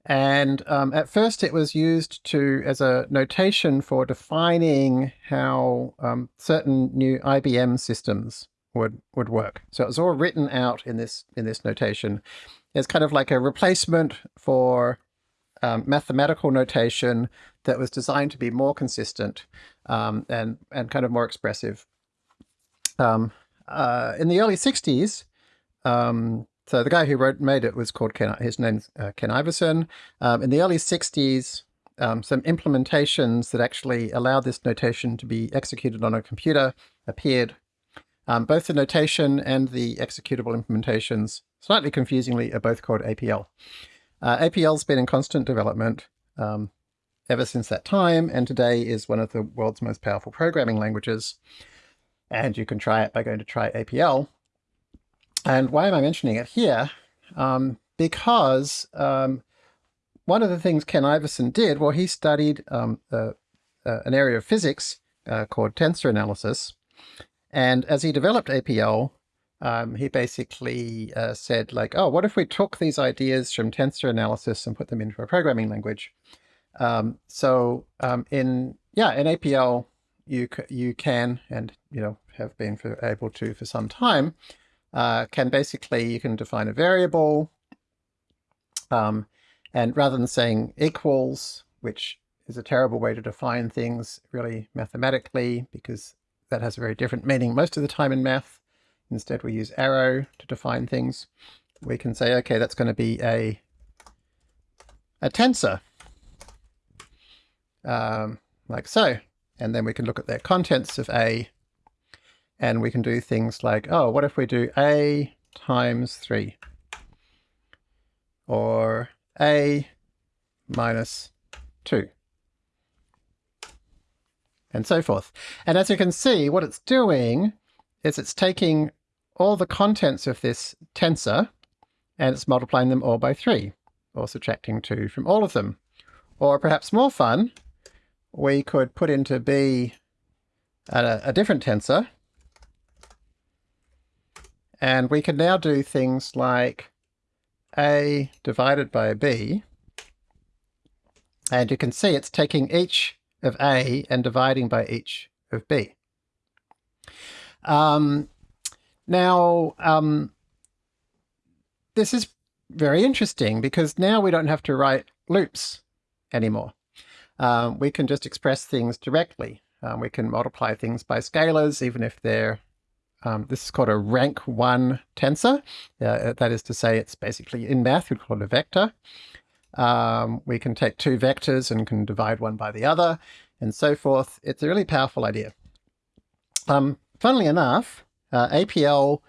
And um, at first it was used to as a notation for defining how um, certain new IBM systems would would work. So it was all written out in this in this notation. It's kind of like a replacement for um, mathematical notation that was designed to be more consistent um, and, and kind of more expressive. Um, uh, in the early 60s, um, so the guy who wrote made it was called Ken, his name's uh, Ken Iverson. Um, in the early 60s, um, some implementations that actually allow this notation to be executed on a computer appeared. Um, both the notation and the executable implementations, slightly confusingly, are both called APL. Uh, APL's been in constant development um, ever since that time, and today is one of the world's most powerful programming languages. And you can try it by going to try APL. And why am I mentioning it here? Um, because um, one of the things Ken Iverson did, well, he studied um, uh, uh, an area of physics uh, called tensor analysis. And as he developed APL, um, he basically uh, said like, oh, what if we took these ideas from tensor analysis and put them into a programming language? Um, so um, in, yeah, in APL, you, you can, and you know, have been for, able to for some time, uh, can basically, you can define a variable, um, and rather than saying equals, which is a terrible way to define things really mathematically, because that has a very different meaning most of the time in math. Instead, we use arrow to define things. We can say, okay, that's going to be a, a tensor, um, like so. And then we can look at the contents of A, and we can do things like, oh, what if we do A times 3? Or A minus 2 and so forth. And as you can see, what it's doing is it's taking all the contents of this tensor and it's multiplying them all by 3, or subtracting 2 from all of them. Or perhaps more fun, we could put into B a, a different tensor, and we can now do things like A divided by B, and you can see it's taking each of A and dividing by each of B. Um, now, um, this is very interesting because now we don't have to write loops anymore. Um, we can just express things directly. Um, we can multiply things by scalars, even if they're, um, this is called a rank one tensor. Uh, that is to say, it's basically in math, we call it a vector. Um, we can take two vectors and can divide one by the other and so forth. It's a really powerful idea. Um, funnily enough, uh, APL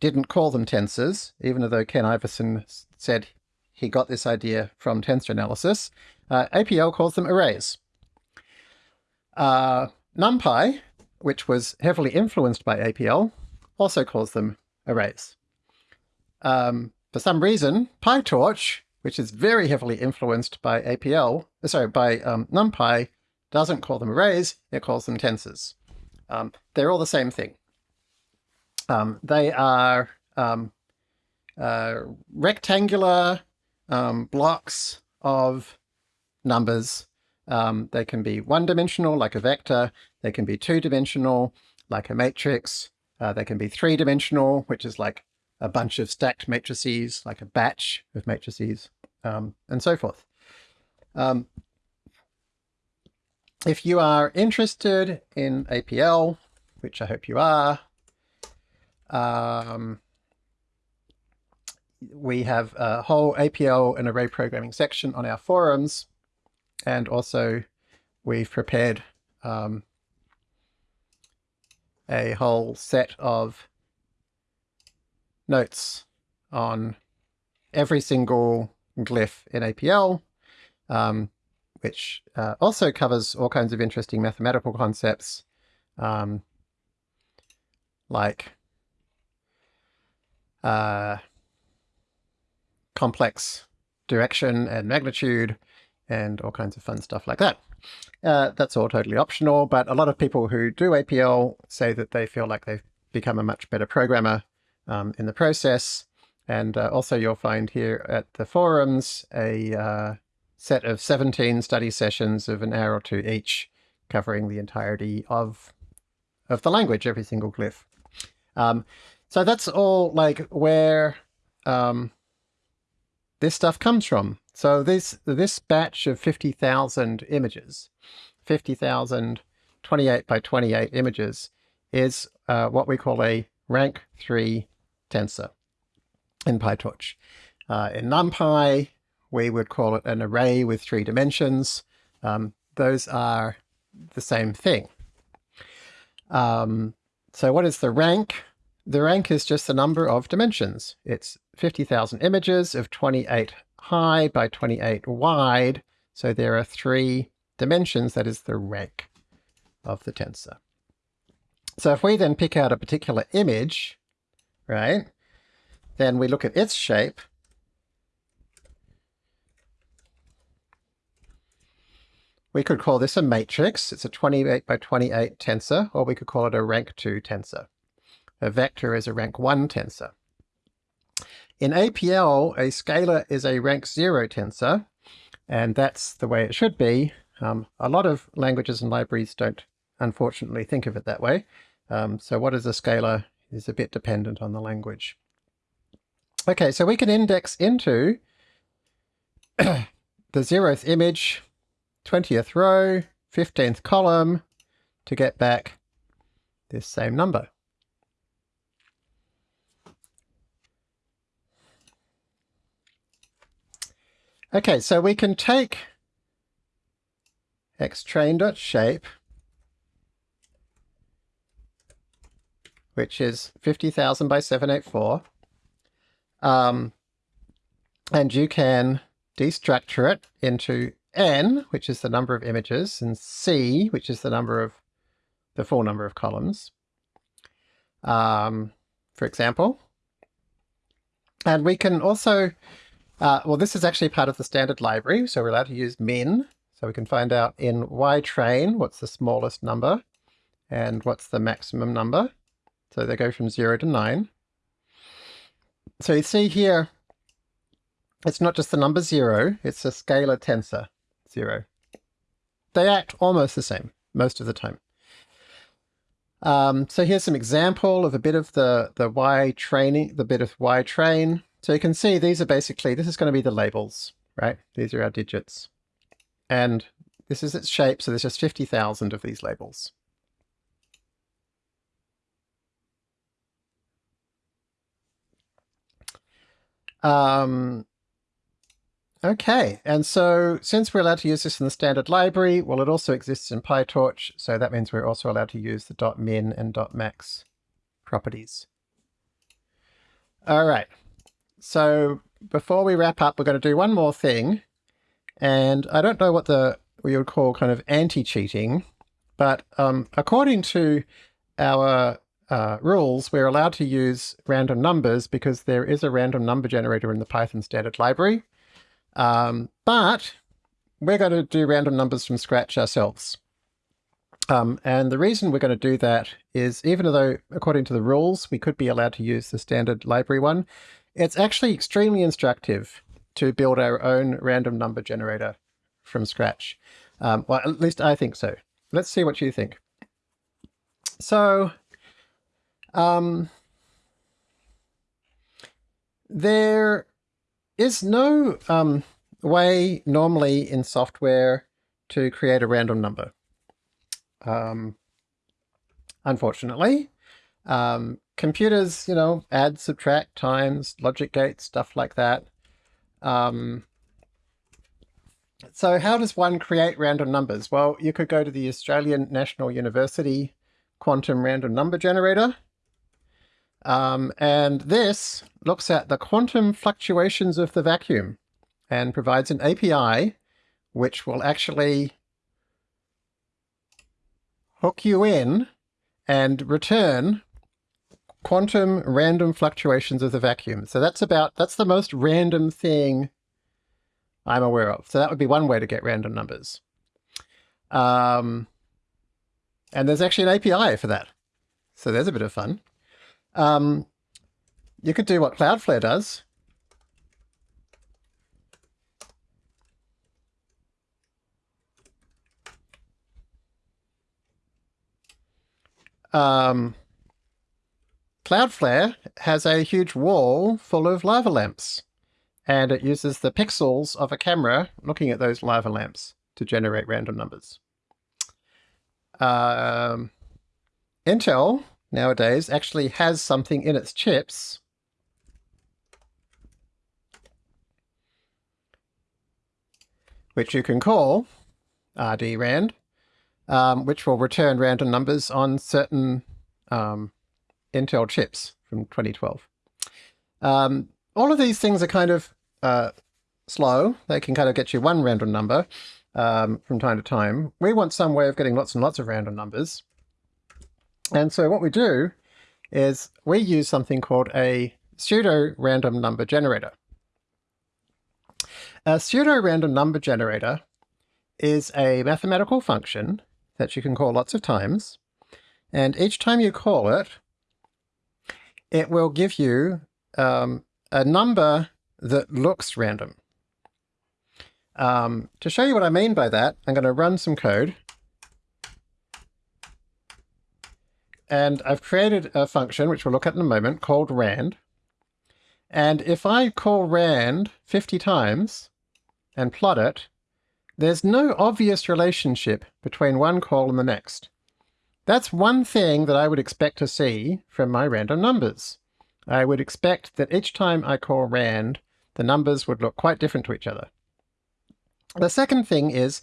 didn't call them tensors, even though Ken Iverson said he got this idea from tensor analysis. Uh, APL calls them arrays. Uh, NumPy, which was heavily influenced by APL, also calls them arrays. Um, for some reason, PyTorch which is very heavily influenced by APL, uh, sorry, by um, NumPy, doesn't call them arrays, it calls them tensors. Um, they're all the same thing. Um, they are um, uh, rectangular um, blocks of numbers. Um, they can be one-dimensional, like a vector. They can be two-dimensional, like a matrix. Uh, they can be three-dimensional, which is like a bunch of stacked matrices, like a batch of matrices, um, and so forth. Um, if you are interested in APL, which I hope you are, um, we have a whole APL and array programming section on our forums, and also we've prepared um, a whole set of notes on every single glyph in APL, um, which uh, also covers all kinds of interesting mathematical concepts, um, like uh, complex direction and magnitude, and all kinds of fun stuff like that. Uh, that's all totally optional, but a lot of people who do APL say that they feel like they've become a much better programmer um, in the process. And uh, also you'll find here at the forums a uh, set of 17 study sessions of an hour or two each, covering the entirety of, of the language, every single glyph. Um, so that's all like where um, this stuff comes from. So this, this batch of 50,000 images, 50,000 28 by 28 images, is uh, what we call a rank 3 tensor in PyTorch. Uh, in NumPy, we would call it an array with three dimensions. Um, those are the same thing. Um, so what is the rank? The rank is just the number of dimensions. It's 50,000 images of 28 high by 28 wide. So there are three dimensions. That is the rank of the tensor. So if we then pick out a particular image, right, then we look at its shape, we could call this a matrix. It's a 28 by 28 tensor, or we could call it a rank 2 tensor. A vector is a rank 1 tensor. In APL, a scalar is a rank 0 tensor, and that's the way it should be. Um, a lot of languages and libraries don't, unfortunately, think of it that way. Um, so what is a scalar is a bit dependent on the language. Okay, so we can index into [coughs] the zeroth image, 20th row, 15th column to get back this same number. Okay, so we can take xtrain.shape, which is 50,000 by 784, um, and you can destructure it into n, which is the number of images, and c, which is the number of the full number of columns, um, for example. And we can also uh, well, this is actually part of the standard library, so we're allowed to use min. So we can find out in ytrain what's the smallest number and what's the maximum number. So they go from 0 to 9. So you see here, it's not just the number 0, it's a scalar tensor 0. They act almost the same most of the time. Um, so here's some example of a bit of the, the Y training, the bit of Y train. So you can see these are basically, this is going to be the labels, right? These are our digits. And this is its shape, so there's just 50,000 of these labels. Um, okay, and so since we're allowed to use this in the standard library, well, it also exists in PyTorch, so that means we're also allowed to use the .min and .max properties. All right, so before we wrap up, we're going to do one more thing. And I don't know what the we would call kind of anti-cheating, but um, according to our uh, rules, we're allowed to use random numbers because there is a random number generator in the Python standard library. Um, but we're going to do random numbers from scratch ourselves. Um, and the reason we're going to do that is even though, according to the rules, we could be allowed to use the standard library one, it's actually extremely instructive to build our own random number generator from scratch. Um, well, at least I think so. Let's see what you think. So, um, there is no um, way normally in software to create a random number. Um, unfortunately, um, computers, you know, add, subtract, times, logic gates, stuff like that. Um, so how does one create random numbers? Well, you could go to the Australian National University Quantum Random Number Generator. Um, and this looks at the quantum fluctuations of the vacuum and provides an API which will actually hook you in and return quantum random fluctuations of the vacuum. So that's about, that's the most random thing I'm aware of. So that would be one way to get random numbers. Um, and there's actually an API for that. So there's a bit of fun. Um, you could do what Cloudflare does. Um, Cloudflare has a huge wall full of lava lamps, and it uses the pixels of a camera looking at those lava lamps to generate random numbers. Um, Intel nowadays actually has something in its chips which you can call rdrand, um, which will return random numbers on certain um, Intel chips from 2012. Um, all of these things are kind of uh, slow. They can kind of get you one random number um, from time to time. We want some way of getting lots and lots of random numbers. And so what we do is we use something called a pseudo-random number generator. A pseudo-random number generator is a mathematical function that you can call lots of times. And each time you call it, it will give you um, a number that looks random. Um, to show you what I mean by that, I'm going to run some code. And I've created a function, which we'll look at in a moment, called rand. And if I call rand 50 times and plot it, there's no obvious relationship between one call and the next. That's one thing that I would expect to see from my random numbers. I would expect that each time I call rand, the numbers would look quite different to each other. The second thing is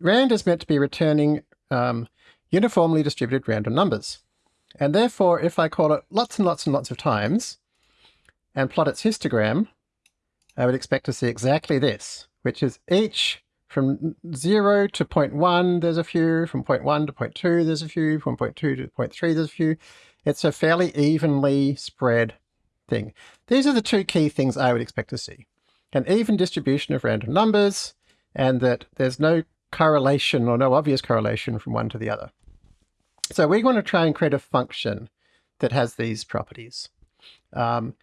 rand is meant to be returning um, uniformly distributed random numbers. And therefore, if I call it lots and lots and lots of times and plot its histogram, I would expect to see exactly this, which is each from 0 to 0.1 there's a few, from 0.1 to 0.2 there's a few, from 0.2 to 0.3 there's a few. It's a fairly evenly spread thing. These are the two key things I would expect to see. An even distribution of random numbers, and that there's no correlation or no obvious correlation from one to the other. So we want to try and create a function that has these properties. Um,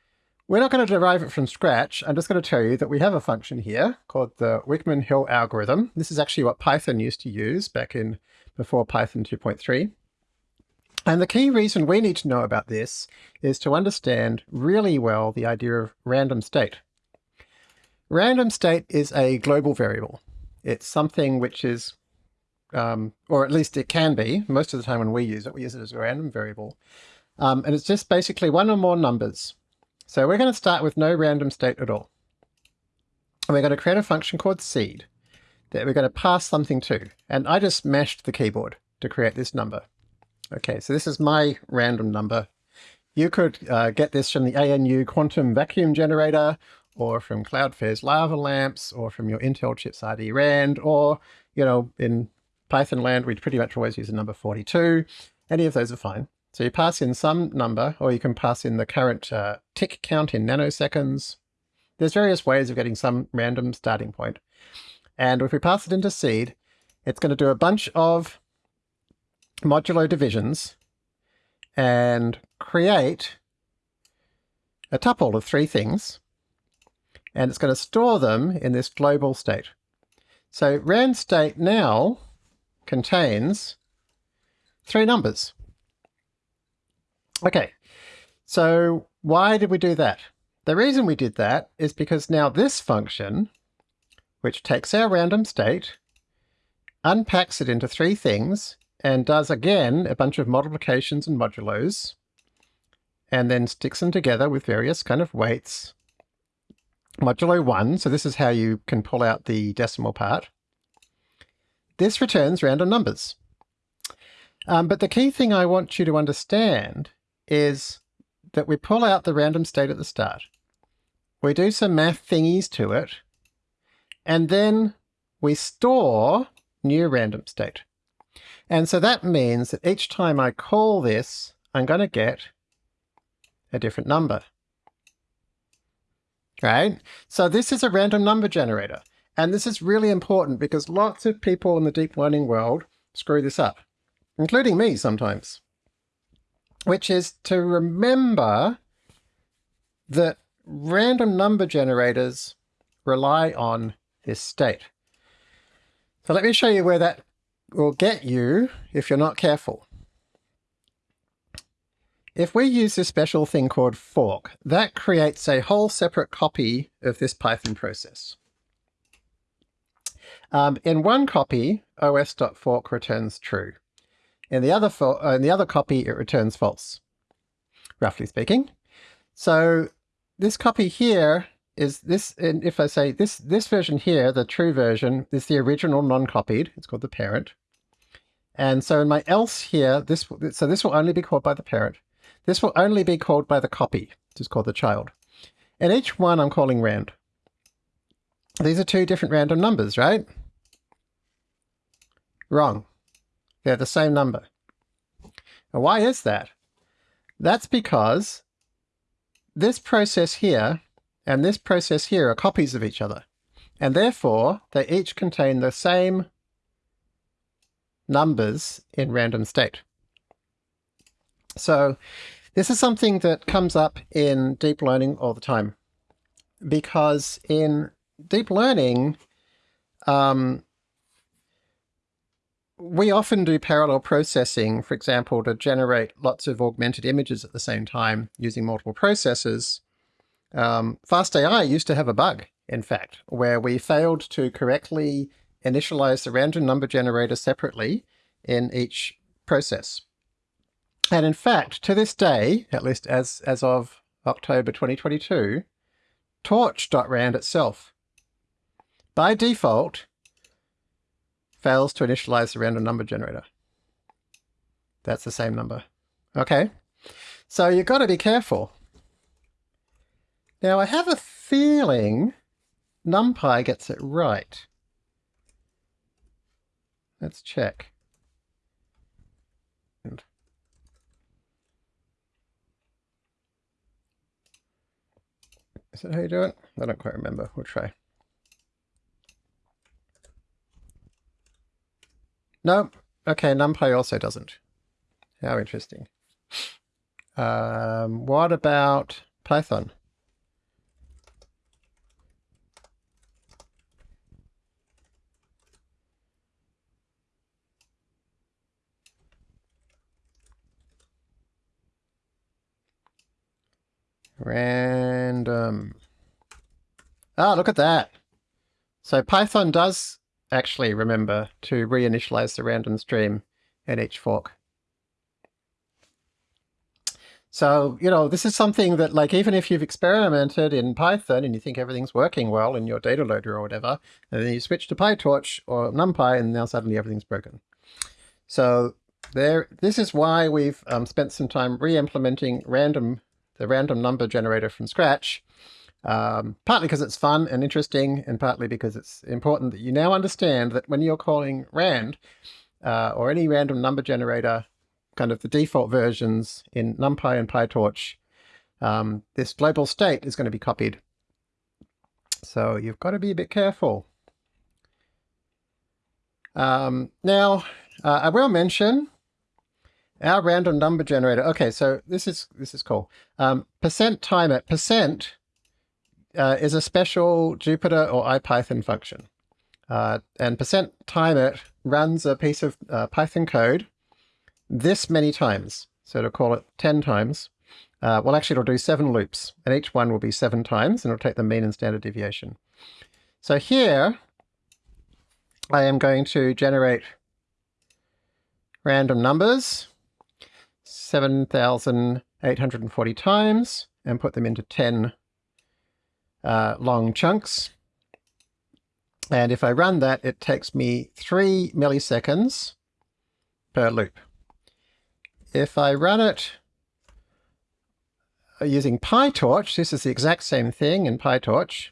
we're not going to derive it from scratch. I'm just going to tell you that we have a function here called the Wichmann-Hill algorithm. This is actually what Python used to use back in before Python 2.3. And the key reason we need to know about this is to understand really well the idea of random state. Random state is a global variable. It's something which is, um, or at least it can be, most of the time when we use it, we use it as a random variable. Um, and it's just basically one or more numbers so we're going to start with no random state at all. And we're going to create a function called seed that we're going to pass something to. And I just mashed the keyboard to create this number. Okay, so this is my random number. You could uh, get this from the ANU quantum vacuum generator, or from Cloudflare's lava lamps, or from your Intel chips RD-RAND, or, you know, in Python land, we'd pretty much always use a number 42. Any of those are fine. So you pass in some number, or you can pass in the current uh, tick count in nanoseconds. There's various ways of getting some random starting point. And if we pass it into seed, it's going to do a bunch of modulo divisions and create a tuple of three things. And it's going to store them in this global state. So rand state now contains three numbers. Okay, so why did we do that? The reason we did that is because now this function, which takes our random state, unpacks it into three things, and does again a bunch of multiplications and modulos, and then sticks them together with various kind of weights. Modulo 1, so this is how you can pull out the decimal part. This returns random numbers. Um, but the key thing I want you to understand is that we pull out the random state at the start. We do some math thingies to it, and then we store new random state. And so that means that each time I call this, I'm going to get a different number. Right? So this is a random number generator. And this is really important because lots of people in the deep learning world screw this up, including me sometimes which is to remember that random number generators rely on this state. So let me show you where that will get you if you're not careful. If we use this special thing called fork, that creates a whole separate copy of this Python process. Um, in one copy, os.fork returns true. In the other uh, in the other copy, it returns false, roughly speaking. So this copy here is this, and if I say this, this version here, the true version, is the original non-copied. It's called the parent. And so in my else here, this so this will only be called by the parent. This will only be called by the copy, which is called the child. And each one I'm calling rand. These are two different random numbers, right? Wrong. They're the same number. And why is that? That's because this process here and this process here are copies of each other. And therefore, they each contain the same numbers in random state. So this is something that comes up in deep learning all the time. Because in deep learning, um, we often do parallel processing, for example, to generate lots of augmented images at the same time using multiple processors. Um, FastAI used to have a bug, in fact, where we failed to correctly initialize the random number generator separately in each process. And in fact, to this day, at least as, as of October 2022, torch.rand itself, by default, fails to initialize the random number generator. That's the same number. Okay, so you've got to be careful. Now I have a feeling NumPy gets it right. Let's check. Is that how you do it? I don't quite remember. We'll try. No. Okay, NumPy also doesn't. How interesting. Um, what about Python? Random. Ah, look at that. So Python does actually remember to reinitialize the random stream in each fork. So, you know, this is something that like, even if you've experimented in Python and you think everything's working well in your data loader or whatever, and then you switch to PyTorch or NumPy and now suddenly everything's broken. So there, this is why we've um, spent some time re-implementing random, the random number generator from scratch um, partly because it's fun and interesting, and partly because it's important that you now understand that when you're calling rand, uh, or any random number generator, kind of the default versions in NumPy and PyTorch, um, this global state is going to be copied. So you've got to be a bit careful. Um, now, uh, I will mention our random number generator. Okay, so this is this is cool. Um, percent time at percent uh, is a special Jupyter or IPython function. Uh, and percent time it runs a piece of uh, Python code this many times. So to call it 10 times, uh, well actually it'll do seven loops and each one will be seven times and it'll take the mean and standard deviation. So here I am going to generate random numbers 7,840 times and put them into 10 uh, long chunks. And if I run that, it takes me three milliseconds per loop. If I run it using PyTorch, this is the exact same thing in PyTorch,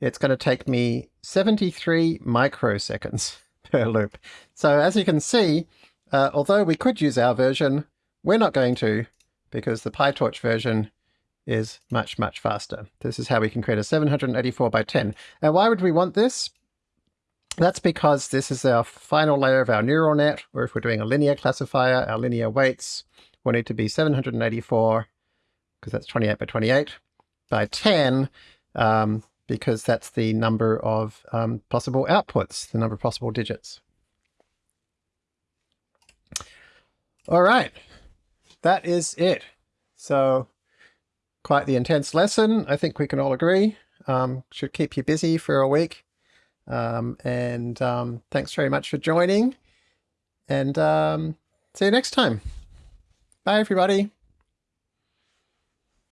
it's going to take me 73 microseconds [laughs] per loop. So as you can see, uh, although we could use our version, we're not going to because the PyTorch version is much, much faster. This is how we can create a 784 by 10. And why would we want this? That's because this is our final layer of our neural net, or if we're doing a linear classifier, our linear weights will need to be 784, because that's 28 by 28, by 10, um, because that's the number of um, possible outputs, the number of possible digits. All right, that is it. So quite the intense lesson. I think we can all agree. Um, should keep you busy for a week. Um, and um, thanks very much for joining. And um, see you next time. Bye, everybody.